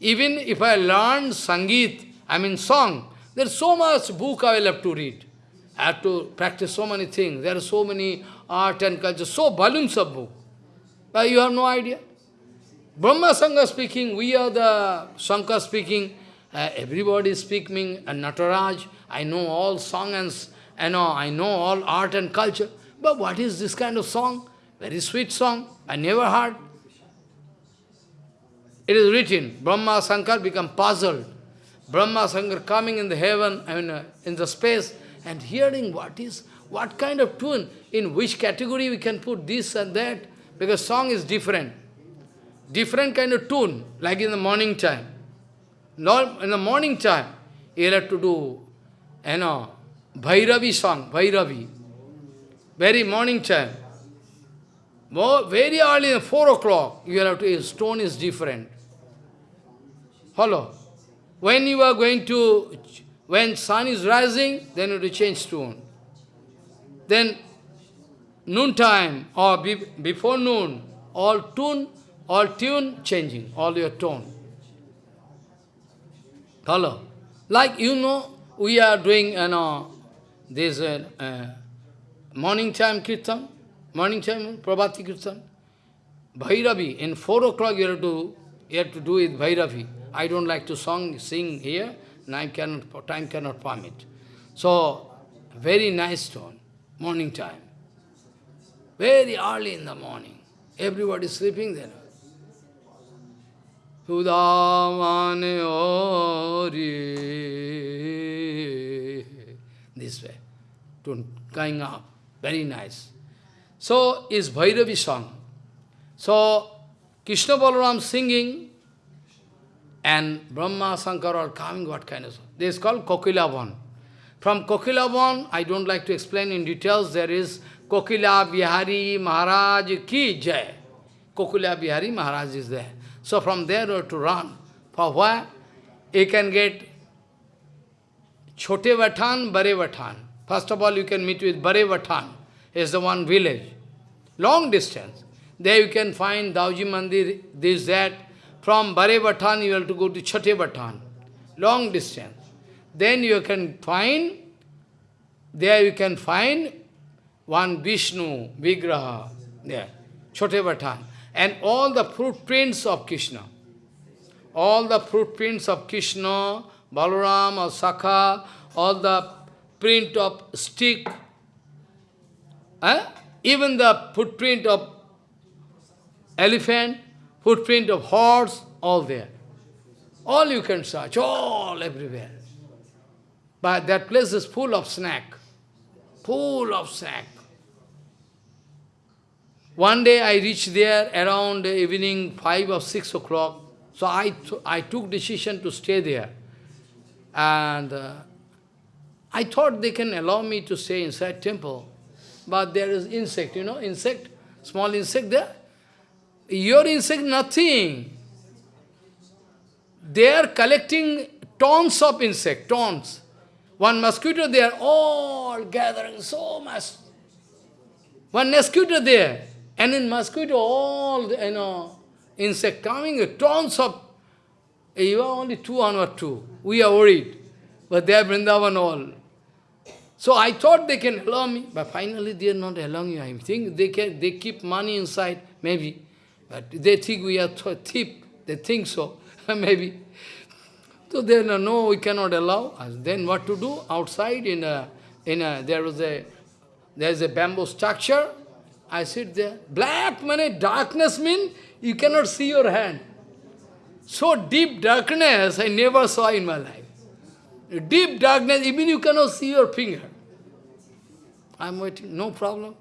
Even if I learn Sangeet, I mean song, there's so much book I will have to read. I have to practice so many things. There are so many art and culture, so of book. But you have no idea. Brahma Sangha speaking, we are the Shankar speaking, uh, everybody speaking, and Nataraj, I know all song and, I know, I know all art and culture. But what is this kind of song? Very sweet song, I never heard. It is written, Brahma Sankar become puzzled. Brahma Sankar coming in the heaven, I mean, uh, in the space, and hearing what is, what kind of tune, in which category we can put this and that, because song is different. Different kind of tune, like in the morning time. In the morning time, you have to do, you know, Bhairavi song, Bhairavi. Very morning time. Very early, 4 o'clock, you have to, stone is different. Follow. When you are going to, when sun is rising, then have to change tune. Then noontime or be, before noon, all tune, all tune changing, all your tone. Follow. Like you know, we are doing you know, this uh, uh, morning time kirtan, morning time Prabhati kirtan. Bhairavi, in 4 o'clock you have to you have to do it Bhairavi. I don't like to song, sing here, time cannot, time cannot permit. So, very nice tone, morning time. Very early in the morning. Everybody is sleeping there. Udamane Ori. This way. To going up. Very nice. So, is Bhairavi song. So, Krishna Balaram singing, and Brahma, Shankar are coming, what kind of? This is called Kokilavan. From Kokilavan, I don't like to explain in details, there is Kokila Bihari Maharaj Ki Jai. Kokila Bihari Maharaj is there. So from there you have to run. For where? You can get Chote Vatan, Bare Vatan. First of all, you can meet with Bare Vatan. is the one village. Long distance. There you can find Dauji Mandir, this, that. From Bare Vatan, you have to go to Chote Vatan. Long distance. Then you can find, there you can find one Vishnu Vigraha, there, Chote Vatan and all the footprints of Krishna. All the footprints of Krishna, Balaram or Sakha, all the print of stick, eh? even the footprint of elephant, footprint of horse, all there. All you can search, all everywhere. But that place is full of snack, full of snack. One day I reached there around evening 5 or 6 o'clock. So I, I took decision to stay there. And uh, I thought they can allow me to stay inside temple. But there is insect, you know, insect, small insect there. Your insect, nothing. They are collecting tons of insect, tons. One mosquito, they are all gathering so much. One mosquito there. And in mosquito, all, you know, insect coming, tons of, you are only two or two. We are worried. But they are Vrindavan all. So I thought they can allow me, but finally they are not allowing you. I think they can, they keep money inside, maybe. But they think we are thief. They think so, maybe. So they no, we cannot allow. Then what to do? Outside in a, in a, there was a, there is a bamboo structure, I sit there. Black money, darkness means you cannot see your hand. So deep darkness I never saw in my life. Deep darkness, even you cannot see your finger. I'm waiting, no problem.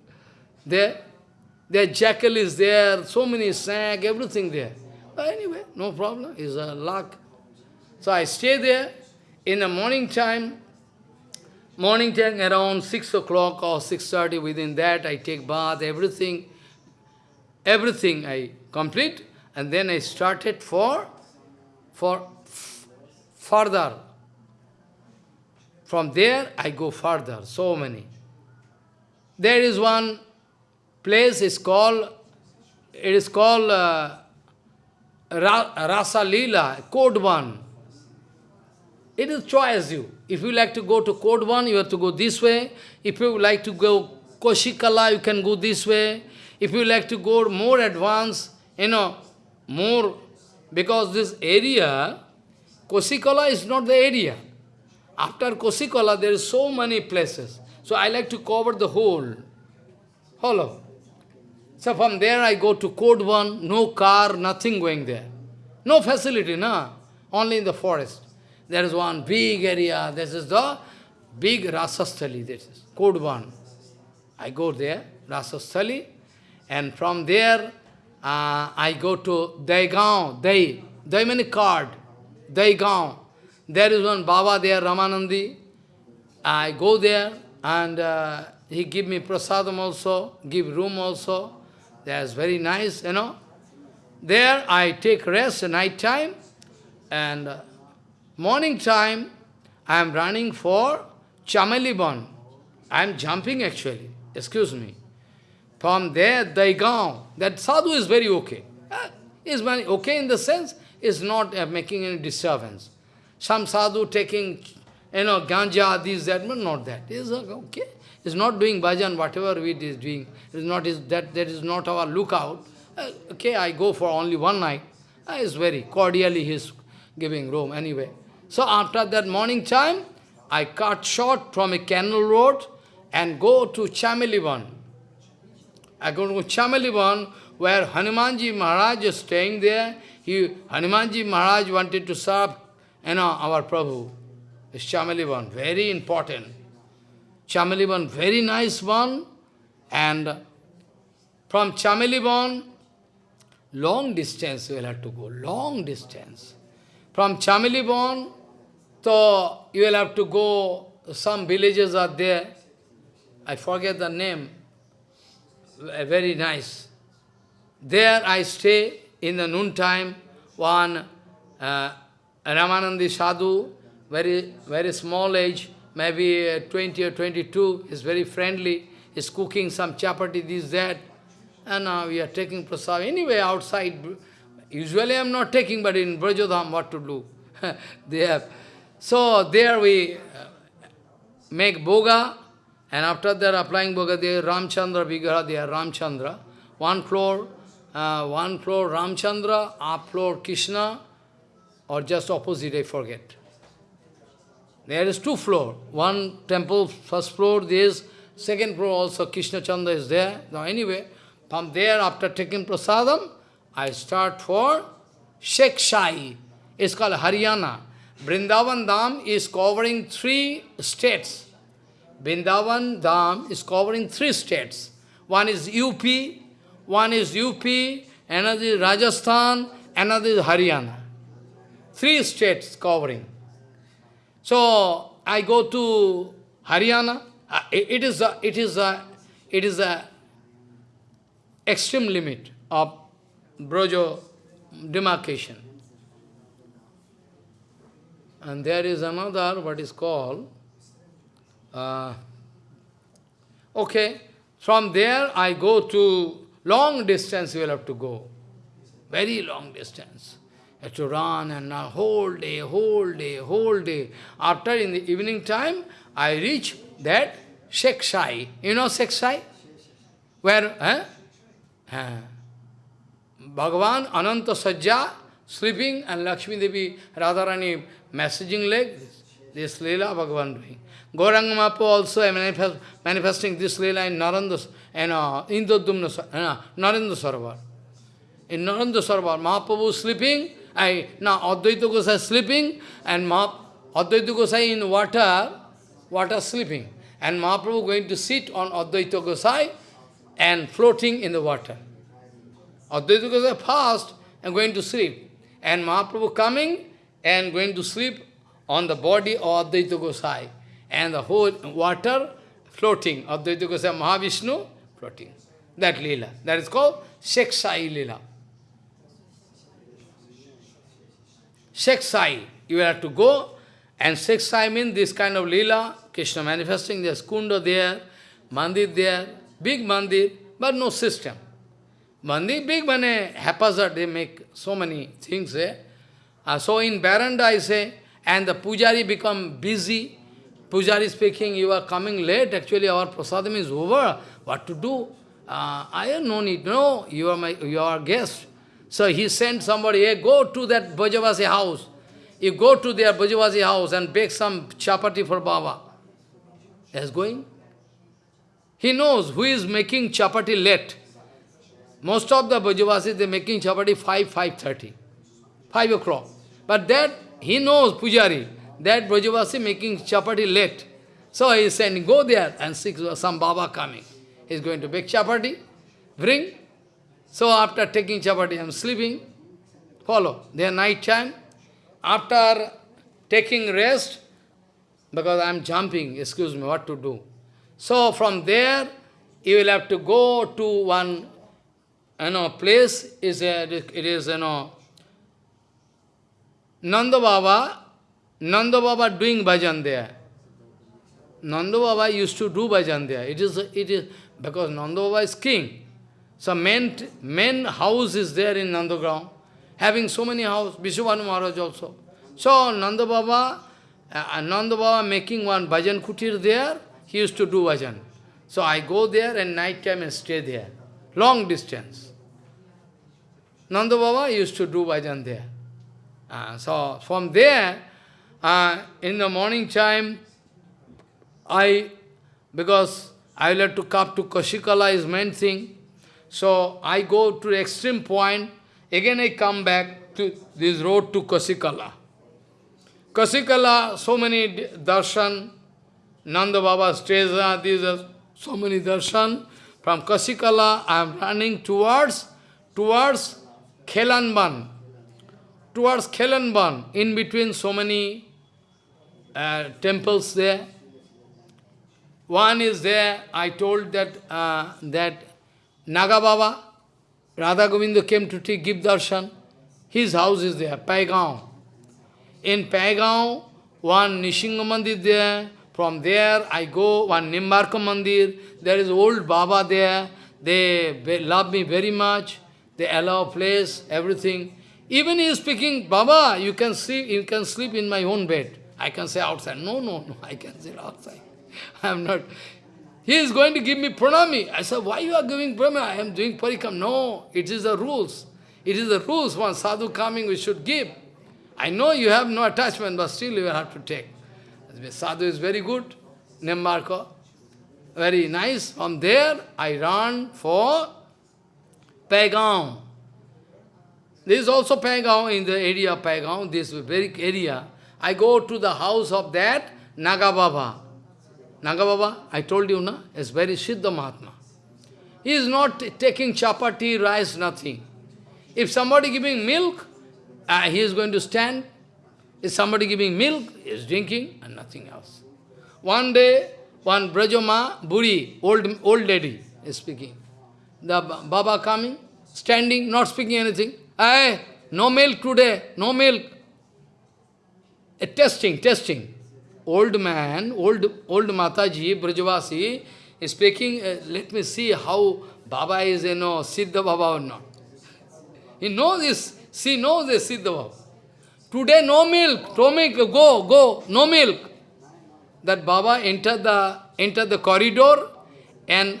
there, there jackal is there, so many snake, everything there. But anyway, no problem, it's a luck. So I stay there. In the morning time, Morning time around 6 o'clock or 6.30, within that I take bath, everything, everything I complete, and then I started for, for further. From there I go further, so many. There is one place, is called, it is called uh, Rasa Lila, Code 1. It is choice you. If you like to go to Kodvan, you have to go this way. If you like to go Koshikala, you can go this way. If you like to go more advanced, you know, more, because this area, Koshikala is not the area. After Koshikala, there is so many places. So I like to cover the whole. Hello. So from there I go to Kodvan, no car, nothing going there. No facility, na? Only in the forest. There is one big area, this is the big Rasasthali, this is Kodvan. I go there, Rasasthali, and from there uh, I go to Daigaon, Dai, Dai means card, Daigaon. There is one Baba there, Ramanandi. I go there and uh, he give me prasadam also, give room also. That's very nice, you know. There I take rest at night time and uh, Morning time, I am running for Chameliban. I am jumping actually, excuse me. From there, Daigaon, that sadhu is very okay. Uh, is very okay in the sense, is not uh, making any disturbance. Some sadhu taking, you know, ganja, this, that, but not that. Is okay. Is not doing bhajan, whatever it is doing. Is not is that that is not our lookout. Uh, okay, I go for only one night. Uh, is very cordially he is giving room anyway. So after that morning time, I cut short from a canal road and go to Chamelivan. I go to Chamelivan, where Hanumanji Maharaj is staying there. he, Hanumanji Maharaj wanted to serve, you know, our Prabhu. It's Chamelivan, very important. Chamelivan, very nice one. And from Chamelivan, long distance you will have to go, long distance. From Chamelivan, so you will have to go, some villages are there. I forget the name. Very nice. There I stay in the noontime. One uh, Ramanandi Sadhu, very, very small age, maybe uh, 20 or 22, is very friendly, is cooking some chapati, this, that. And now we are taking prasad. Anyway, outside, usually I am not taking, but in Brajodham, what to do? they have. So there we uh, make boga, and after that applying boga, they Ramchandra Vigraha, they are Ramchandra. One floor, uh, one floor Ramchandra, up floor Krishna, or just opposite, I forget. There is two floor. One temple, first floor, there is second floor also Krishna Chandra is there. Now anyway, from there after taking prasadam, I start for Sheikh Shai. It's called Haryana. Vrindavan Dham is covering three states. Vrindavan Dham is covering three states. One is UP, one is UP, another is Rajasthan, another is Haryana. Three states covering. So I go to Haryana. Uh, it is a, it is a, it is a extreme limit of Brojo demarcation. And there is another, what is called, uh, okay, from there I go to long distance you will have to go, very long distance to run and a whole day, whole day, whole day. After in the evening time, I reach that Sheikh You know Sheikh Where, eh? eh? Bhagavan Ananta Sajja sleeping and Lakshmi Devi Radharani messaging leg. This Leela Bhagavan doing. Gauranga Mahaprabhu also manifest, manifesting this Leela in Naranda, and uh, Indodumna, uh, Narendra. In Narendra Sarovar, Mahaprabhu sleeping, I, now Advaita Gosai sleeping and Mah, Advaita Gosai in water, water sleeping. And Mahaprabhu going to sit on Advaita Gosai and floating in the water. Advaita Gosai fast and going to sleep. And Mahaprabhu coming and going to sleep on the body of Advaita Gosai. And the whole water floating. Advaita Gosai Mahavishnu floating. That lila. That is called Sheksai lila. Sheikh you have to go, and Sheikh means this kind of lila, Krishna manifesting, there's kunda there, mandir there, big mandir, but no system. Mandir, big mane, haphazard, they make so many things there. Uh, so in Baranda I say, and the pujari become busy, pujari speaking, you are coming late, actually our prasadam is over, what to do? Uh, I have no need, no, you are my, you are guest. So he sent somebody, hey, go to that Brajavasi house. You go to their Brajavasi house and bake some chapati for Baba. He's going. He knows who is making chapati late. Most of the Brajavasi, they're making chapati 5, 5.30. 5 o'clock. But that, he knows, Pujari, that Brajavasi making chapati late. So he is saying, go there and see some Baba coming. He's going to bake chapati, bring, so after taking chapati, I am sleeping. Follow. There night time. After taking rest, because I am jumping, excuse me, what to do. So from there, you will have to go to one, you know, place, is a, it is, you know, Nanda Baba, Nanda Baba doing bhajan there. Nanda Baba used to do bhajan there. It is, it is, because Nanda Baba is king. So main, main house is there in Nandagram, having so many houses, Vrishabhanu Maharaj also. So Nanda Baba, uh, Nanda Baba making one bhajan kutir there, he used to do bhajan. So I go there and night time and stay there, long distance. Nanda Baba used to do bhajan there. Uh, so from there, uh, in the morning time, I, because I will have to come to Kashikala is main thing, so I go to extreme point, again I come back to this road to Kasikala. Kasikala, so many darshan, Nanda Baba there, these are so many darshan. From Kasikala, I am running towards, towards Khelanban. Towards Khelanban, in between so many uh, temples there. One is there, I told that, uh, that Naga Baba, Radha Govinda came to take, give darshan. His house is there, Paigaon. In Paigaon, one Nishinga Mandir there. From there, I go, one Nimbarka Mandir. There is old Baba there. They love me very much. They allow place, everything. Even he is speaking, Baba, you can sleep, you can sleep in my own bed. I can say outside. No, no, no, I can sit outside. I am not. He is going to give me pranami. I said, why you are giving pranami? I am doing parikam. No, it is the rules. It is the rules. One sadhu coming, we should give. I know you have no attachment, but still you have to take. Sadhu is very good, Nimbarka. Very nice. From there, I run for Paigaon. This is also Paigaon, in the area of Paigaon, this very area. I go to the house of that Naga Baba. Naga Baba, I told you, na, is very Siddha Mahatma. He is not taking chapati, rice, nothing. If somebody giving milk, uh, he is going to stand. If somebody giving milk, he is drinking, and nothing else. One day, one Brajama, Buri, old, old lady, is speaking. The Baba coming, standing, not speaking anything. Hey, no milk today, no milk. A testing, testing old man, old, old Mataji, Brajavasi, is speaking, uh, let me see how Baba is, you know, Siddha Baba or not. He knows this, she knows this Siddha Baba. Today no milk, no milk, go, go, no milk. That Baba entered the, entered the corridor and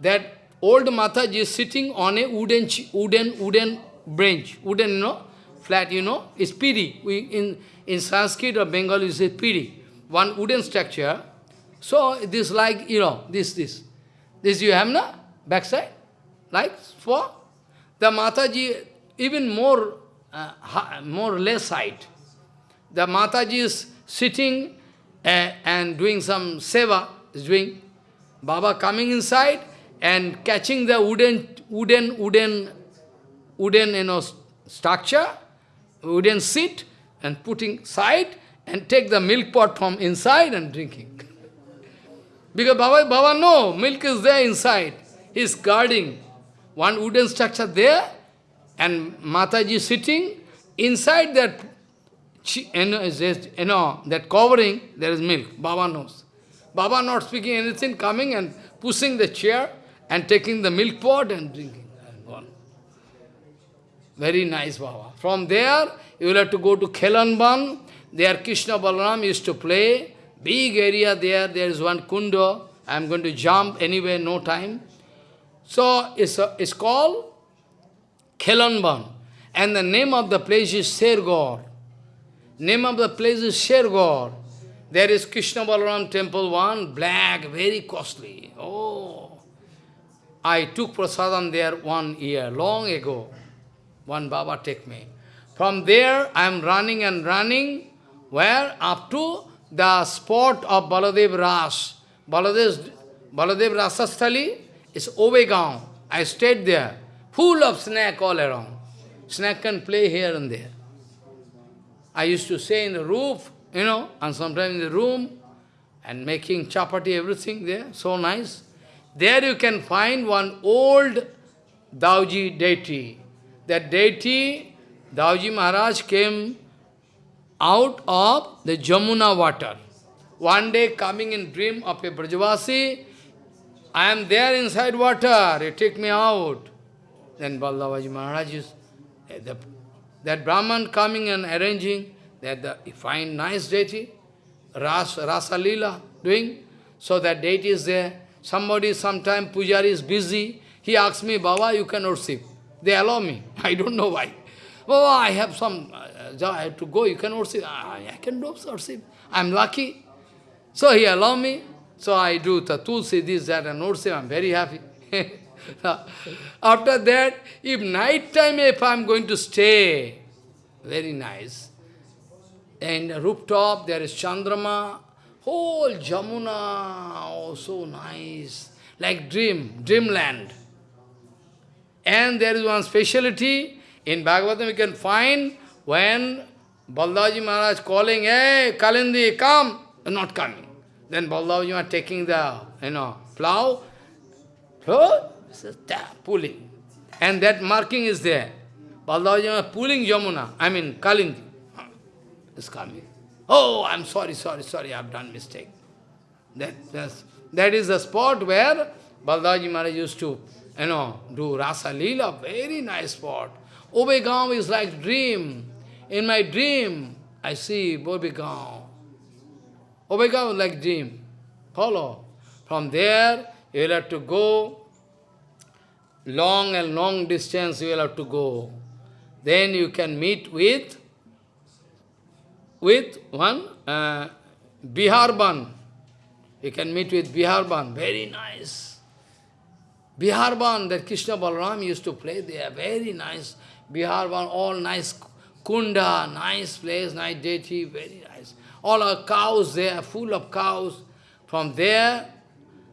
that old Mataji is sitting on a wooden, wooden, wooden bench, wooden, you know, flat, you know, it's piri. We, in, in Sanskrit or Bengali, you say piri one wooden structure. So this like, you know, this, this. This you have, na? Backside? Like for? The Mataji, even more, uh, more less height. The Mataji is sitting uh, and doing some seva, is doing. Baba coming inside and catching the wooden, wooden, wooden, wooden, you know, structure, wooden seat, and putting side, and take the milk pot from inside and drinking. Because Baba, Baba no, milk is there inside. He is guarding one wooden structure there, and Mataji sitting inside that, you know, you know, that covering, there is milk. Baba knows. Baba not speaking anything, coming and pushing the chair and taking the milk pot and drinking. Very nice Baba. From there, you will have to go to Khelanban, there Krishna Balaram used to play, big area there, there is one kundo, I am going to jump anywhere, no time. So it's, a, it's called Khelanban. And the name of the place is Shergor. Name of the place is Shergor. There is Krishna Balaram temple, one, black, very costly. Oh! I took prasadam there one year, long ago. One Baba take me. From there, I am running and running where? Up to the spot of Baladev Ras. Baladev, Baladev Rasasthali is Ovegaon. I stayed there, full of snake all around. Snake can play here and there. I used to stay in the roof, you know, and sometimes in the room, and making chapati, everything there, so nice. There you can find one old Dauji deity. That deity, Dauji Maharaj came out of the Jamuna water. One day coming in dream of a Brajavasi, I am there inside water, you take me out. Then Ballabhaji Maharaj is, eh, the, that Brahman coming and arranging, that the, he find nice deity, Ras, Rasa Lila doing, so that deity is there. Somebody, sometime Pujari is busy, he asks me, Baba, you can worship. They allow me. I don't know why. Baba, I have some I have to go, you can worship. I, I can do worship. I'm lucky. So he allow me. So I do the tulsi, this, that, and worship. I'm very happy. After that, if night time, if I'm going to stay, very nice. And rooftop, there is Chandrama, whole Jamuna, oh, so nice, like dream, dreamland. And there is one speciality, in Bhagavatam we can find, when Baldaji Maharaj calling, hey, Kalindi, come, not coming. Then Baldaji Maharaj taking the, you know, plow, plow, pulling. And that marking is there. Baldaji Maharaj pulling Jamuna, I mean Kalindi, is coming. Oh, I'm sorry, sorry, sorry, I've done mistake. That, that's, that is the spot where Baldaji Maharaj used to, you know, do Rasa Leela, very nice spot. Obegaon is like dream. In my dream, I see. Obegaon is like dream. Follow. From there, you will have to go long and long distance you will have to go. Then you can meet with with one uh, Biharban. You can meet with Biharban, very nice. Biharban, that Krishna Balaram used to play there, very nice. Biharban, all nice kunda, nice place, nice deity, very nice. All our cows there, full of cows. From there,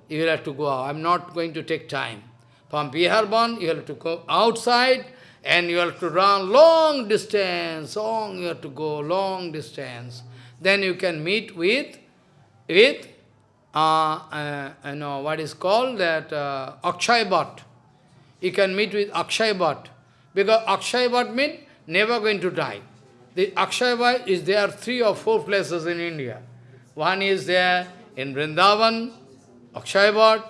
you will have to go out. I'm not going to take time. From Biharban, you have to go outside, and you have to run long distance, long you have to go long distance. Then you can meet with, with uh, uh, you know, what is called that uh, Akshay Bhat. You can meet with Akshay Bhat. Because Akshay Bhat means never going to die. The Akshayabhat is there three or four places in India. One is there in Vrindavan, Akshayabhat,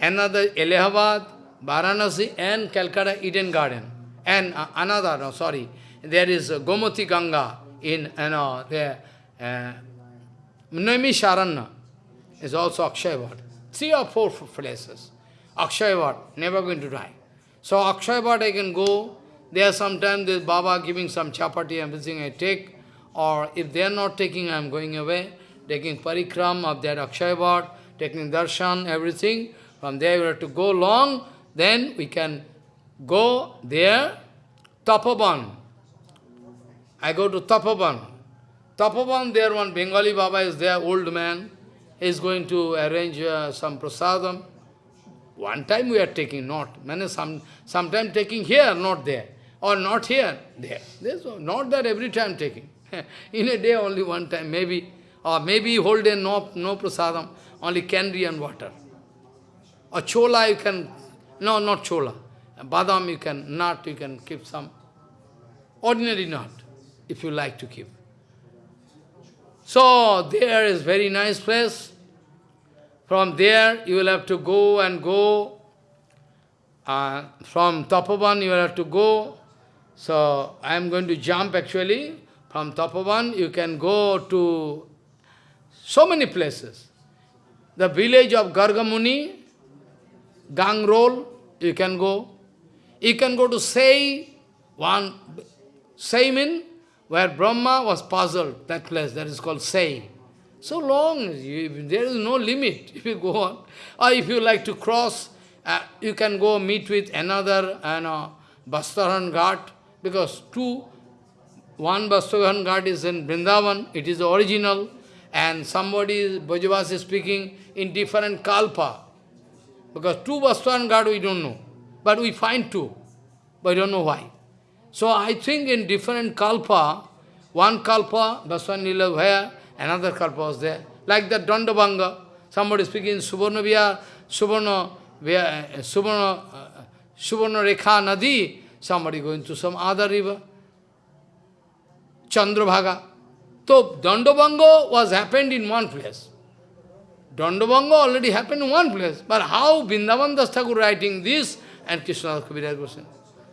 another Allahabad, Varanasi and Calcutta Eden Garden. And uh, another, no, sorry, there is uh, Gomati Ganga in, you know, there, uh, Naimisharanya is also Akshayavad. Three or four places. Akshayavad, never going to die. So Akshayavad I can go, there are sometimes there's Baba giving some chapati, everything I take, or if they are not taking, I am going away, taking parikram of that Akshayavad, taking darshan, everything. From there we have to go long, then we can go there, Tapaban. I go to Tapaban. Tapaban, there one Bengali Baba is there, old man. Is going to arrange uh, some prasadam. One time we are taking, not. Many some sometime taking here, not there. Or not here, there. There's not that every time taking. In a day only one time, maybe. Or maybe whole day no, no prasadam, only candy and water. Or chola you can, no, not chola. Badam you can, nut you can keep some. Ordinary nut, if you like to keep. So, there is very nice place. From there, you will have to go and go. Uh, from Tapavan, you will have to go. So, I am going to jump actually. From Tapavan, you can go to so many places. The village of Gargamuni, Gangrol, you can go. You can go to Sei, one, mean where Brahma was puzzled, that place, that is called Sei. So long, you, there is no limit if you go on. Or if you like to cross, uh, you can go meet with another uh, know, Bastaran Ghat, because two, one Bastaran Ghat is in Vrindavan, it is original, and somebody, Bhajavas is speaking in different kalpa. Because two Bastaran Ghat we don't know. But we find two, but we don't know why. So I think in different kalpa, one kalpa, Baswan Nila where, another kalpa was there. Like the Dandabanga, somebody speaking Subarna Vihar, Subarna, Subarna, uh, Subarna Rekha Nadi, somebody going to some other river. Chandrabhaga. So Dandabanga was happened in one place. Dandabanga already happened in one place. But how Vrindavan Das Thakur writing this and Krishna Kaviraj saying.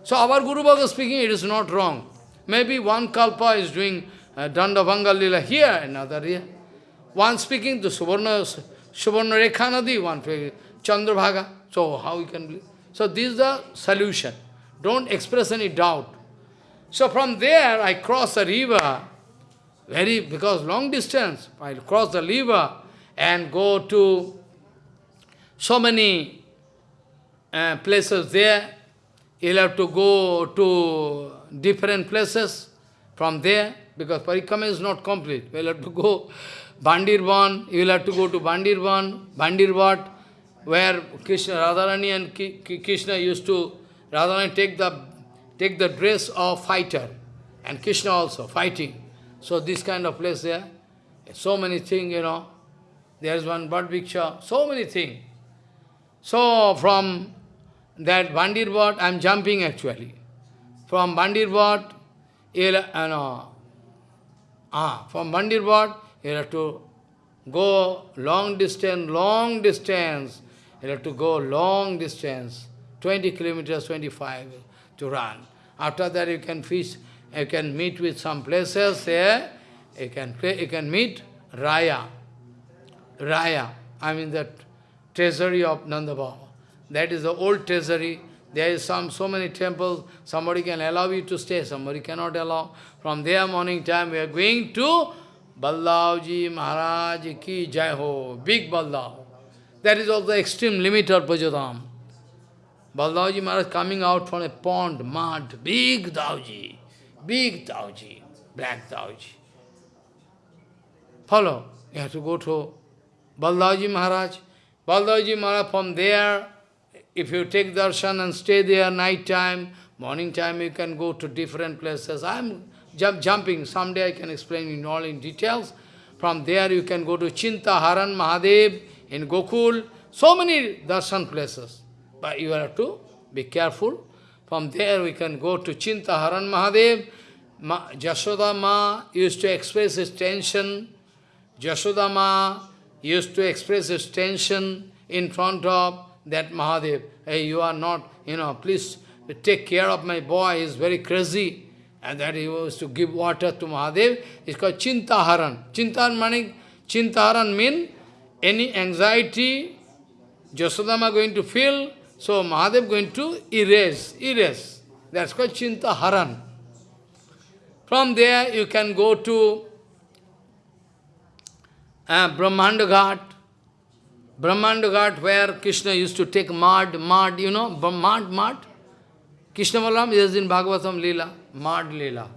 So our Guru Bhagavad speaking, it is not wrong. Maybe one kalpa is doing uh, Dandavanga Lila here, another here. One speaking to Suvarna, Suvarna Rekha Nadi, one Chandrabhaga. So how you can believe? So this is the solution. Don't express any doubt. So from there, I cross the river, very, because long distance, I cross the river and go to so many uh, places there. You'll have to go to different places. From there, because Parikrama is not complete, we'll have to go Bandirvan, you will have to go to Bandirvan, Bandirvat, where Krishna, Radharani and Krishna used to, Radharani take the, take the dress of fighter, and Krishna also, fighting. So this kind of place there, so many things, you know, there is one bird picture, so many things. So from that Bandirbat, I am jumping actually. From Bandirbat, you know, ah, from Bandirbat, you have to go long distance, long distance. You have to go long distance, 20 kilometers, 25 to run. After that you can fish, you can meet with some places there, you can, you can meet Raya. Raya, I mean that treasury of Nanda Baba. That is the old treasury. There is some so many temples, somebody can allow you to stay, somebody cannot allow. From there morning time we are going to Baldavji Maharaj ki jai ho, big Baldav. That is also the extreme limit of Bajadam. Baldavji Maharaj coming out from a pond, mud, big Dauji, big Dauji, black Dauji. Follow, you have to go to Baldavji Maharaj. Baldavji Maharaj from there, if you take darshan and stay there night time, morning time you can go to different places. I am jump, jumping, someday I can explain in all in details. From there you can go to Chinta Haran Mahadev in Gokul, so many darshan places. But you have to be careful. From there we can go to Chintaharan Mahadev. Ma, Ma used to express his tension. Jashoda Ma used to express his tension in front of that Mahadev. Hey, you are not, you know, please take care of my boy, he is very crazy. And that he was to give water to Mahadev. It's called Chintaharan. Chintaharan meaning, Chintaharan mean any anxiety Jasodama going to feel, so Mahadev going to erase, erase. That's called Chintaharan. From there you can go to uh, Brahmanda Ghat. Ghat where Krishna used to take mud, mud, you know, mud, mud. Krishna Balaram is in Bhagavatam Leela, mud Leela.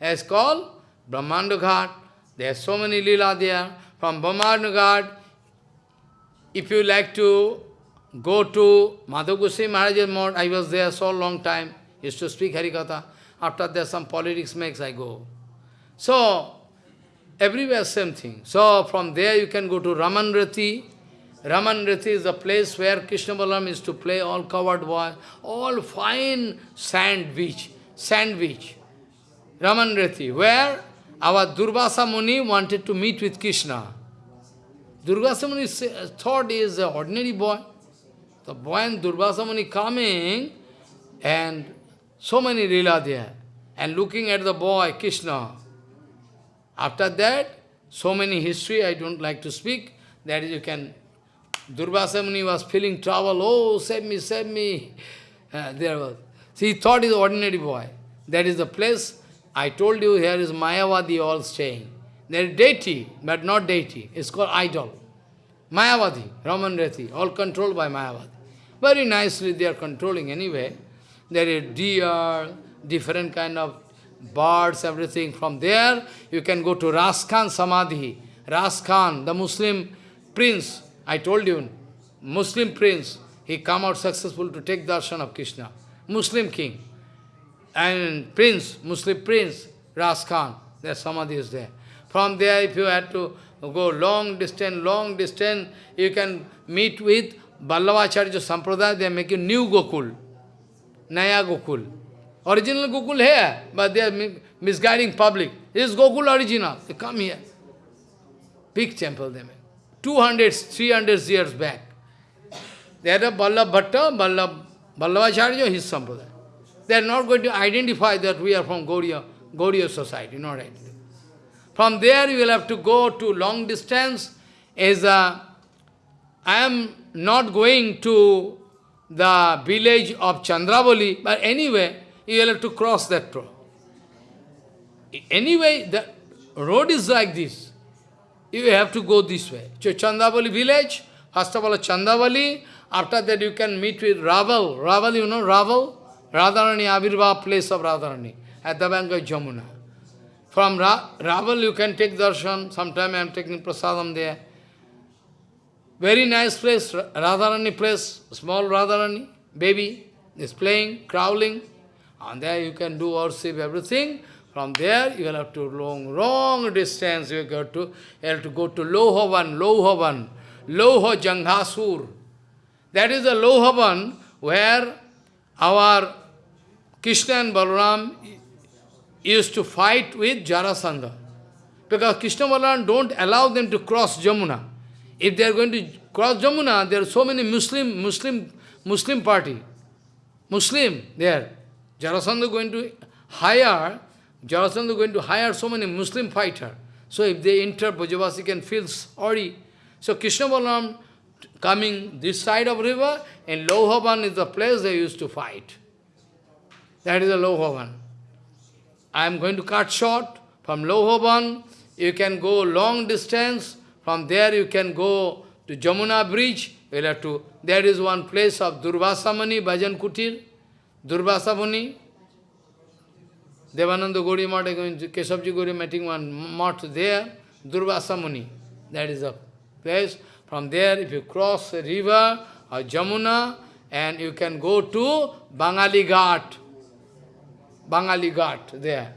It's called Brahmanda Ghat. There are so many Leela there. From Brahmanda Ghat, if you like to go to Madhav Goswami Maharaj's mode, I was there so long time, used to speak Harikatha. After that some politics makes, I go. So, everywhere same thing. So, from there you can go to Raman Reti. Raman Reti is the place where Krishna Balaram is to play all covered boy, all fine sand beach, sand beach. Raman Reti, where our Durvasa Muni wanted to meet with Krishna. Durvasa Muni uh, thought he is an ordinary boy. The boy and Durvasa Muni coming, and so many lila there, and looking at the boy, Krishna. After that, so many history I don't like to speak, that you can Durvasa Muni was feeling trouble, oh, save me, save me. Uh, there was. See, he thought he is ordinary boy. That is the place, I told you, here is Mayavadi all staying. There is deity, but not deity. It's called idol. Mayavadi, Raman Reti, all controlled by Mayavadi. Very nicely they are controlling anyway. There is deer, different kind of birds, everything. From there, you can go to Raskhan Samadhi. Raskhan, the Muslim prince, I told you, Muslim prince, he come out successful to take darshan of Krishna. Muslim king. And prince, Muslim prince, Ras Khan, their samadhi is there. From there, if you had to go long distance, long distance, you can meet with Vallabhacharya sampradaya they making new Gokul, नया Gokul. Original Gokul है but they miss guiding public is Gokul original come here big temple they में। Two hundred three hundred years back they are Ballabh Bhatt Ballabh Vallabhacharya his sampradaya they are not going to identify that we are from Gaudiya Gaudiya society not identify from there you will have to go to long distance as a I am not going to the village of Chandravali, but anyway, you will have to cross that road. Anyway, the road is like this you have to go this way. So Chandavali village, first of all Chandavali, after that you can meet with Raval. Raval, you know Raval? Radharani, Avirva place of Radharani, at the bank of Jamuna. From Ra Raval you can take darshan, sometime I am taking prasadam there. Very nice place, Ra- Radharani place, small Radharani, baby, is playing, crawling. And there you can do worship, everything. From there you will have to long, long distance, you got to, you have to go to Lohavan, Lohavan, Loha Janghasur. That is the Lohavan where our Krishna and Balaram used to fight with Jarasandha. Because Krishna and Balaram don't allow them to cross Jamuna. If they are going to cross Jamuna, there are so many Muslim, Muslim, Muslim party. Muslim there. Jarasandha going to hire, Jarasandha going to hire so many Muslim fighter. So if they enter, Brajavasi can feel sorry. So Krishna Balaram coming this side of river, and Lohavan is the place they used to fight. That is the Lohavan. I am going to cut short. From Lohavan, you can go long distance. From there you can go to Jamuna bridge. You have to, there is one place of Durvasa Muni, Bhajan Kutir. Durvasa Muni. Devananda Gori Mata, Keshavji Gori meeting one mart there. Durvasa Muni. That is a place. From there, if you cross the river or Jamuna, and you can go to Bangali Ghat. Bangali Ghat, there.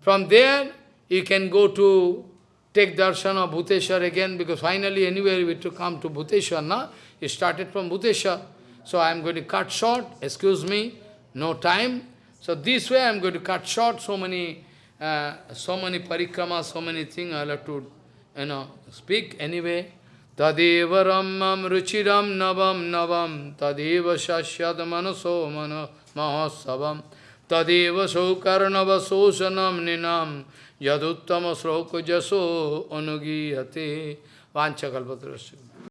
From there, you can go to take darshan of Bhuteshwar again, because finally anywhere we to come to Bhuteshwar, na? You started from Bhuteshwar. So I am going to cut short, excuse me, no time. So this way I am going to cut short so many, uh, so many parikrama, so many things I have to, you know, speak anyway. Tadeva ramam ruchiram navam navam tadeva shasyad manaso mano mahasavam tadeva saukarnava sosanam ninam yaduttama sroka jaso anugiyate vanchakalpatrasya.